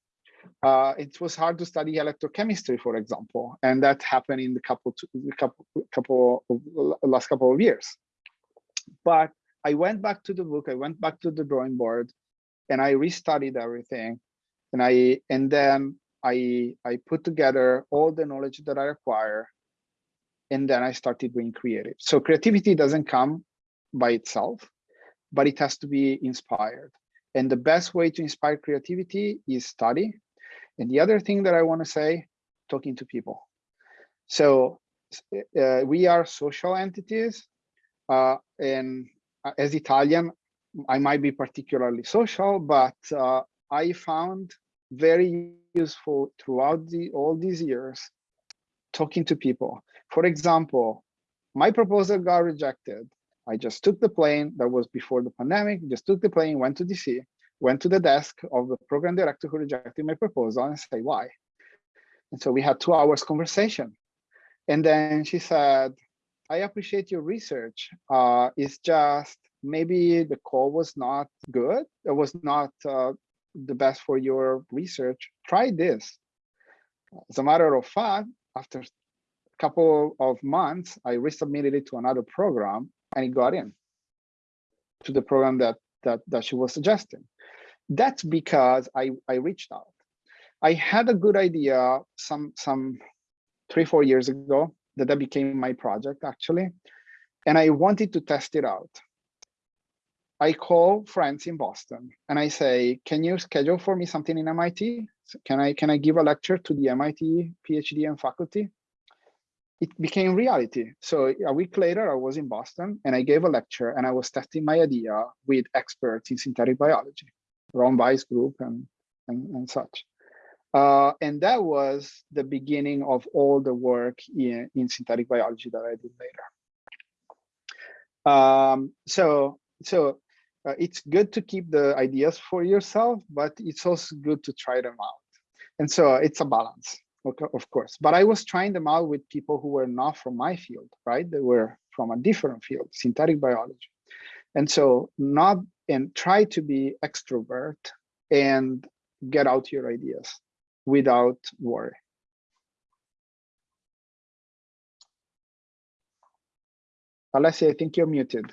Uh, it was hard to study electrochemistry, for example, and that happened in the couple, couple, couple of, last couple of years. But I went back to the book, I went back to the drawing board and I restudied everything. And I and then I I put together all the knowledge that I acquire. And then I started being creative. So creativity doesn't come by itself, but it has to be inspired. And the best way to inspire creativity is study. And the other thing that I want to say, talking to people. So uh, we are social entities uh, and uh, as Italian, I might be particularly social, but uh, I found very useful throughout the, all these years talking to people. For example, my proposal got rejected. I just took the plane, that was before the pandemic, just took the plane, went to DC, went to the desk of the program director who rejected my proposal and say why. And so we had two hours conversation. And then she said, I appreciate your research. Uh, it's just maybe the call was not good. It was not uh, the best for your research. Try this. As a matter of fact, after a couple of months, I resubmitted it to another program and it got in to the program that that that she was suggesting. That's because I I reached out. I had a good idea some some three four years ago that that became my project actually. And I wanted to test it out. I call friends in Boston and I say, can you schedule for me something in MIT? Can I, can I give a lecture to the MIT PhD and faculty? It became reality. So a week later, I was in Boston and I gave a lecture and I was testing my idea with experts in synthetic biology, Ron Weiss group and, and, and such. Uh, and that was the beginning of all the work in, in synthetic biology that I did later. Um, so so uh, it's good to keep the ideas for yourself, but it's also good to try them out. And so it's a balance, of course. But I was trying them out with people who were not from my field, right? They were from a different field, synthetic biology. And so not and try to be extrovert and get out your ideas without worry. Alessia, I think you're muted.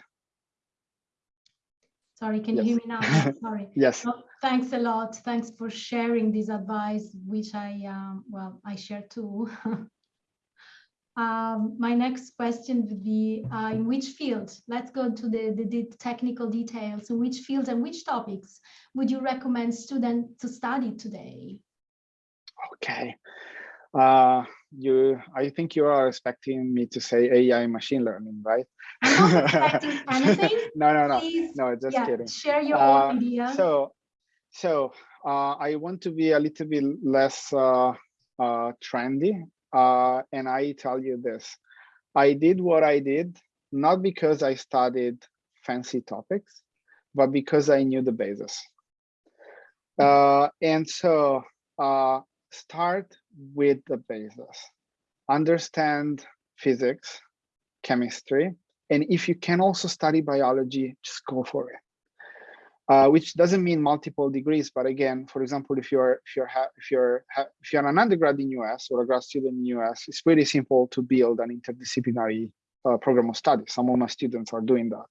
Sorry, can yes. you hear me now? Sorry. yes. Well, thanks a lot. Thanks for sharing this advice, which I, um, well, I share too. um, my next question would be, uh, in which field, let's go to the, the, the, technical details, in which fields and which topics would you recommend students to study today? Okay. Uh, you, I think you are expecting me to say AI machine learning, right? I'm not expecting anything. no, no, no, Please, no, just yeah, kidding. Share your uh, own idea. So, so uh, I want to be a little bit less uh, uh, trendy. Uh, and I tell you this, I did what I did, not because I studied fancy topics, but because I knew the basis. Uh, and so uh, start with the basis. Understand physics, chemistry, and if you can also study biology, just go for it. Uh, which doesn't mean multiple degrees, but again, for example, if you're if you're if you're if you're an undergrad in US or a grad student in US, it's pretty simple to build an interdisciplinary uh, program of study. Some of my students are doing that,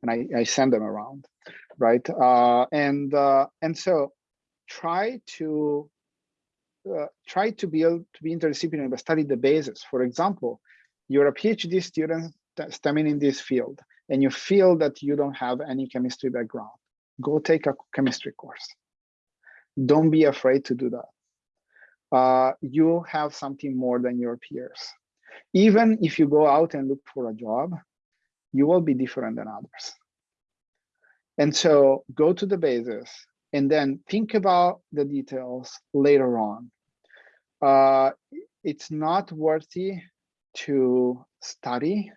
and I, I send them around, right? Uh, and uh, and so try to uh, try to build to be interdisciplinary, but study the basis. For example, you're a PhD student stemming in this field, and you feel that you don't have any chemistry background go take a chemistry course. Don't be afraid to do that. Uh, you have something more than your peers. Even if you go out and look for a job, you will be different than others. And so go to the basis and then think about the details later on. Uh, it's not worthy to study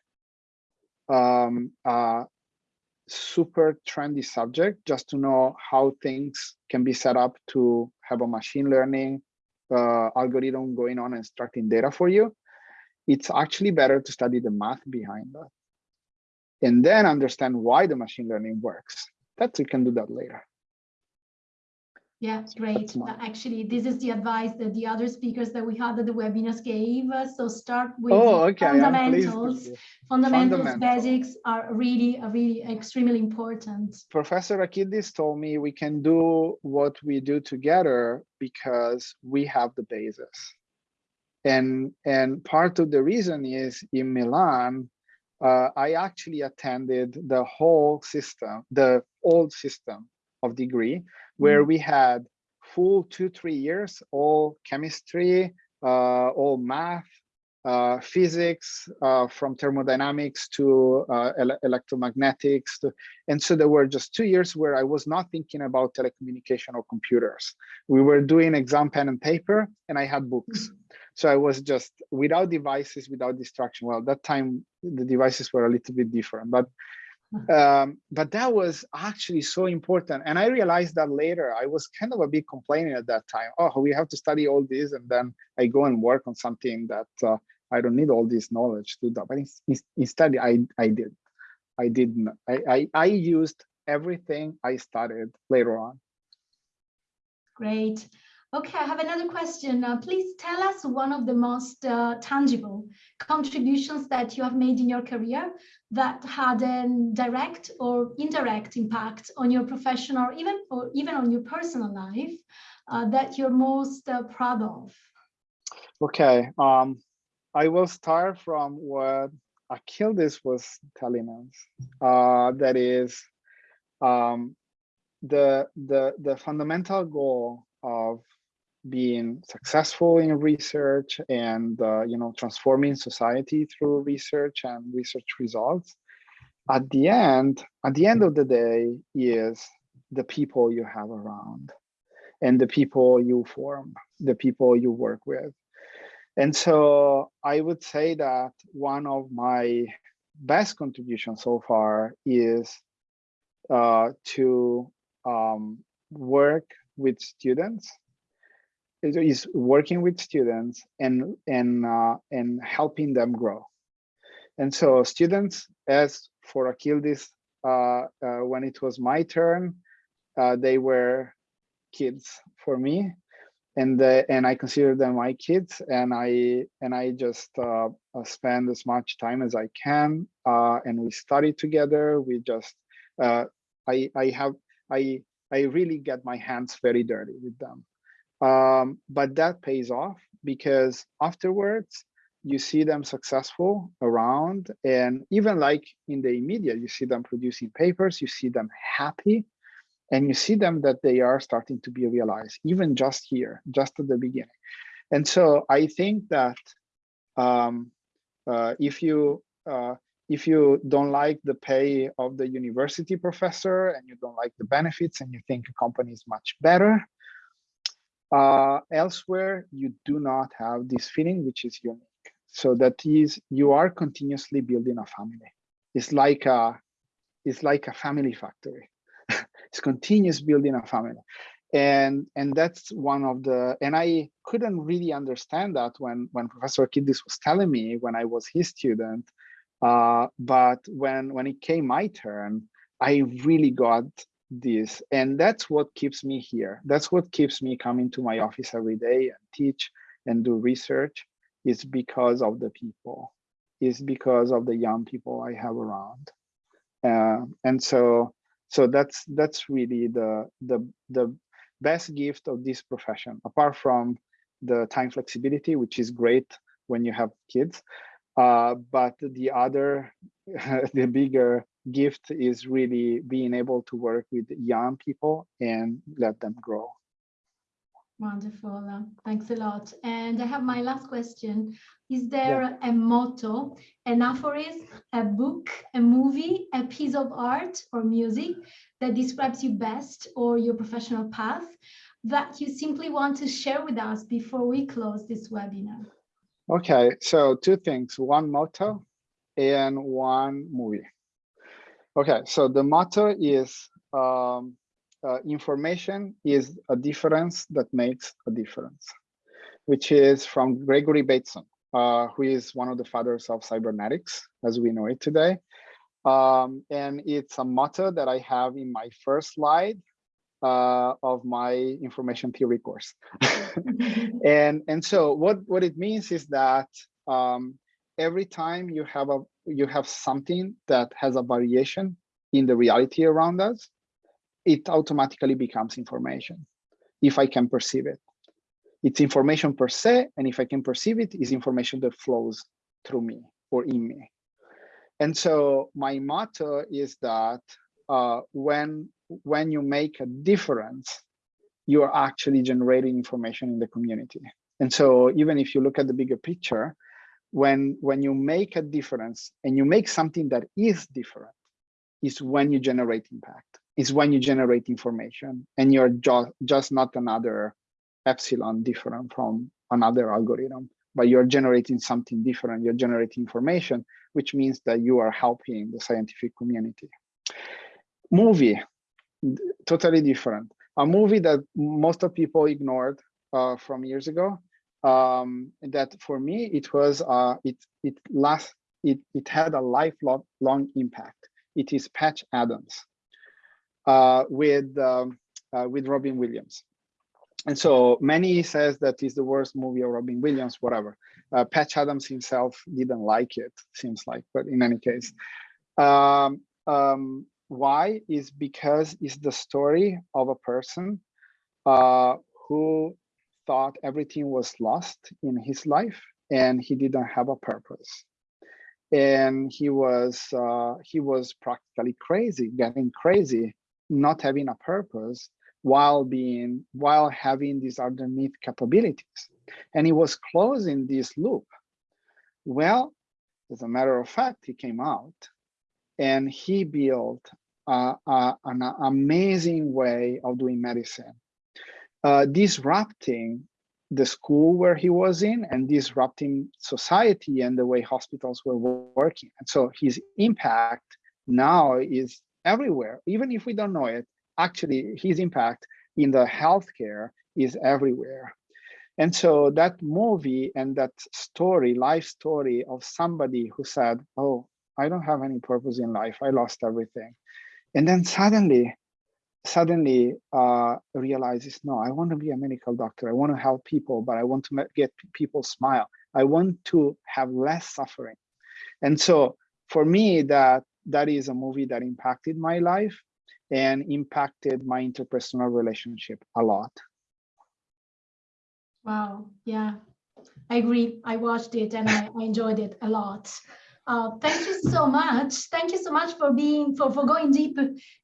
um, super trendy subject just to know how things can be set up to have a machine learning uh, algorithm going on and extracting data for you. It's actually better to study the math behind that and then understand why the machine learning works. That you can do that later. Yeah, great. Actually, this is the advice that the other speakers that we had at the webinars gave. Us. So start with oh, okay. fundamentals. fundamentals. Fundamentals, basics are really, really extremely important. Professor Akyildiz told me we can do what we do together because we have the basis. And, and part of the reason is in Milan, uh, I actually attended the whole system, the old system of degree where mm. we had full two, three years, all chemistry, uh, all math, uh, physics, uh, from thermodynamics to uh, ele electromagnetics. To, and so there were just two years where I was not thinking about telecommunication or computers. We were doing exam pen and paper, and I had books. Mm -hmm. So I was just without devices, without distraction. Well, that time the devices were a little bit different, but um, but that was actually so important. And I realized that later, I was kind of a bit complaining at that time. Oh, we have to study all this. And then I go and work on something that uh, I don't need all this knowledge to do. But instead, I, I did. I didn't. I, I, I used everything I studied later on. Great. Okay, I have another question. Uh, please tell us one of the most uh, tangible contributions that you have made in your career that had a direct or indirect impact on your professional or even or even on your personal life uh, that you're most uh, proud of. Okay, um, I will start from what Akyildiz was telling us. Uh, that is um, the the the fundamental goal of being successful in research and uh, you know transforming society through research and research results at the end at the end of the day is the people you have around and the people you form the people you work with. And so i would say that one of my best contributions so far is uh, to um, work with students is working with students and and uh, and helping them grow. And so students, as for Akyildiz, uh, uh, when it was my turn, uh, they were kids for me, and the, and I consider them my kids, and I and I just uh, spend as much time as I can, and we study together. We just I I have I I really get my hands very dirty with them um, but that pays off because afterwards you see them successful around and even like in the media you see them producing papers you see them happy and you see them that they are starting to be realized even just here just at the beginning. And so i think that um, uh, if you uh, if you don't like the pay of the university professor and you don't like the benefits and you think a company is much better Uh, elsewhere, you do not have this feeling, which is unique. So that is, you are continuously building a family. It's like a, it's like a family factory. it's continuous building a family and and that's one of the and i couldn't really understand that when when professor Akyildiz was telling me when i was his student uh, but when when it came my turn i really got this and that's what keeps me here that's what keeps me coming to my office every day and teach and do research is because of the people is because of the young people i have around uh, and so so that's that's really the the the best gift of this profession, apart from the time flexibility, which is great when you have kids. Uh, but the other, the bigger gift is really being able to work with young people and let them grow. Wonderful. Thanks a lot. And I have my last question. Is there yeah. a motto, an aphorism, a book, a movie, a piece of art or music that describes you best or your professional path that you simply want to share with us before we close this webinar? Okay, so two things, one motto and one movie. Okay, so the motto is um, uh, information is a difference that makes a difference, which is from Gregory Bateson, uh, who is one of the fathers of cybernetics as we know it today. Um, and it's a motto that I have in my first slide uh, of my information theory course. and, and so what, what it means is that um, every time you have a you have something that has a variation in the reality around us, it automatically becomes information if I can perceive it. It's information per se, and if I can perceive it, is information that flows through me or in me. And so my motto is that uh, when when you make a difference, you are actually generating information in the community. And so even if you look at the bigger picture, when when you make a difference and you make something that is different, is when you generate impact is when you generate information and you're just just not another epsilon different from another algorithm but you're generating something different. You're generating information which means that you are helping the scientific community. Movie totally different. A movie that most of people ignored uh, from years ago um, that for me it was uh, it it last it it had a lifelong long impact it is patch adams uh, with um, uh, with Robin Williams. And so many says that is the worst movie of Robin Williams, whatever. Uh, Patch Adams himself didn't like it, seems like, but in any case. Um, um, why is because it's the story of a person uh, who thought everything was lost in his life and he didn't have a purpose. And he was uh, he was practically crazy getting crazy not having a purpose while being while having these underneath capabilities. And he was closing this loop. Well as a matter of fact he came out and he built uh, uh, an amazing way of doing medicine uh, disrupting the school where he was in and disrupting society and the way hospitals were working and so his impact now is everywhere, even if we don't know it, actually his impact in the healthcare is everywhere. And so that movie and that story, life story of somebody who said, oh, I don't have any purpose in life. I lost everything. And then suddenly, suddenly uh, realizes, no, I want to be a medical doctor. I want to help people, but I want to get people smile. I want to have less suffering. And so for me, that that is a movie that impacted my life and impacted my interpersonal relationship a lot. Wow, yeah, I agree. I watched it and I, I enjoyed it a lot. Uh, thank you so much. Thank you so much for being for, for going deep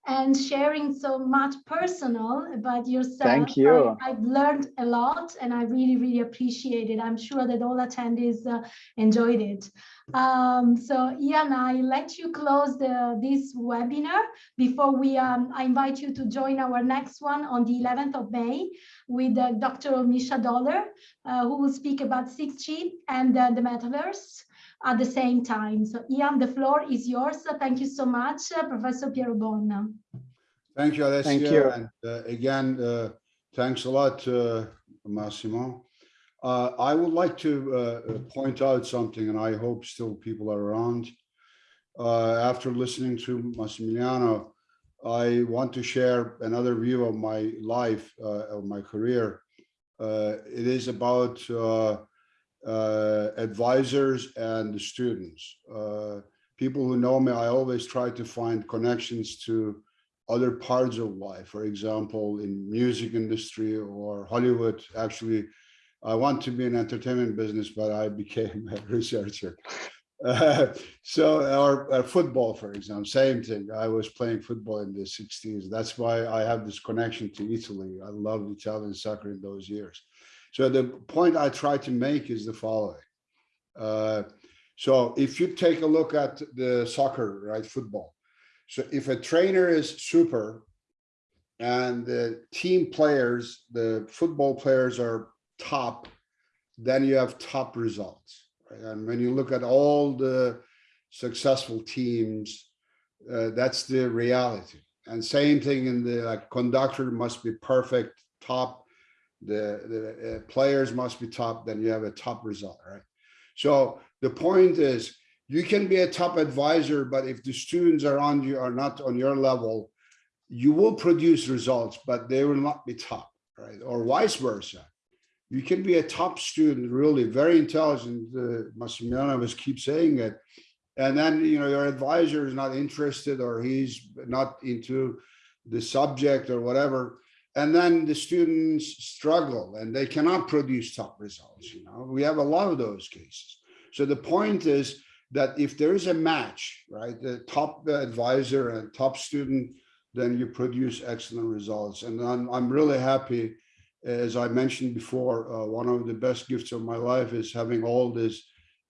and sharing so much personal about yourself. Thank you. I, have learned a lot and I really, really appreciate it. I'm sure that all attendees uh, enjoyed it. Um, so Ian, I let you close the, this webinar before we um, I invite you to join our next one on the 11th of May with uh, Dr. Mischa Dohler, uh, who will speak about 6G and uh, the metaverse at the same time. So Ian, the floor is yours. Thank you so much, uh, Professor Pierobon. Thank you, Alessia. Thank you. And uh, again, uh, thanks a lot, uh, Massimo. Uh, I would like to uh, point out something, and I hope still people are around. Uh, after listening to Massimiliano, I want to share another view of my life, uh, of my career. Uh, it is about uh, advisors and the students. Uh, people who know me, I always try to find connections to other parts of life. For example, in music industry or Hollywood. Actually, I want to be in entertainment business, but I became a researcher. Uh, so, or, or football, for example, same thing. I was playing football in the 60s. That's why I have this connection to Italy. I loved Italian soccer in those years. So the point I try to make is the following. Uh, so if you take a look at the soccer, right, football. So if a trainer is super and the team players, the football players are top, then you have top results. Right? And when you look at all the successful teams, uh, that's the reality. And same thing in the like, conductor must be perfect, top the, the uh, players must be top, then you have a top result, right? So the point is you can be a top advisor, but if the students around you are not on your level, you will produce results, but they will not be top, right? Or vice versa. You can be a top student, really very intelligent. Uh, Massimiliano was keep saying it. And then, you know, your advisor is not interested or he's not into the subject or whatever and then the students struggle and they cannot produce top results you know. We have a lot of those cases. So the point is that if there is a match right the top advisor and top student then you produce excellent results. And i'm, I'm really happy as i mentioned before uh, one of the best gifts of my life is having all these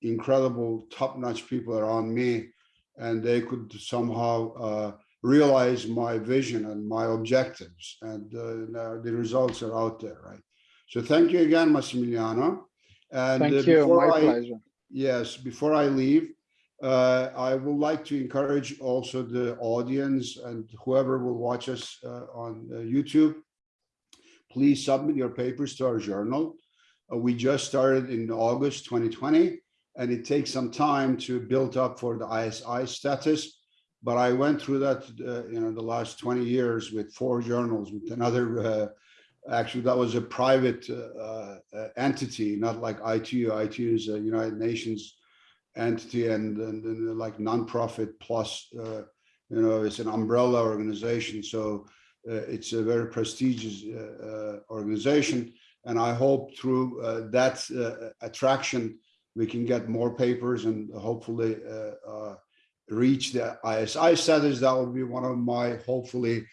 incredible top-notch people around me and they could somehow uh, realize my vision and my objectives. And uh, the results are out there right? So thank you again massimiliano. And thank uh, you. before my I, pleasure. Yes before i leave uh, i would like to encourage also the audience and whoever will watch us uh, on uh, youtube please submit your papers to our journal. Uh, we just started in august 2020 and it takes some time to build up for the isi status but I went through that, uh, you know, the last 20 years with four journals with another, uh, actually that was a private uh, uh entity, not like ITU. ITU is a United Nations entity and, and, and like nonprofit plus, uh, you know, it's an umbrella organization. So uh, it's a very prestigious organization. And I hope through that attraction, we can get more papers and hopefully reach the ISI status, that will be one of my hopefully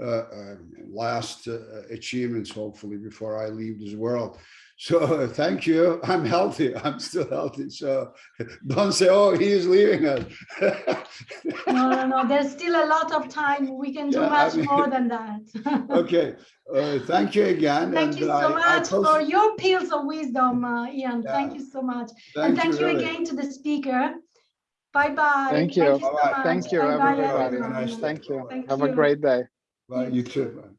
uh, um, last uh, achievements, hopefully before I leave this world. So thank you. I'm healthy. I'm still healthy. So don't say, oh, he is leaving us. no, no, no. There's still a lot of time. We can do yeah, much I mean, more than that. okay. Uh, thank you again. Thank and you so I, much I for your pearls of wisdom, uh, Ian. Yeah. Thank you so much. Thank and thank you, you really. again to the speaker. Bye bye. Thank you. Thank you, so Thank you, Bye-bye, everybody. everyone. Nice Thank you. Thank Have a great day. Bye, you too.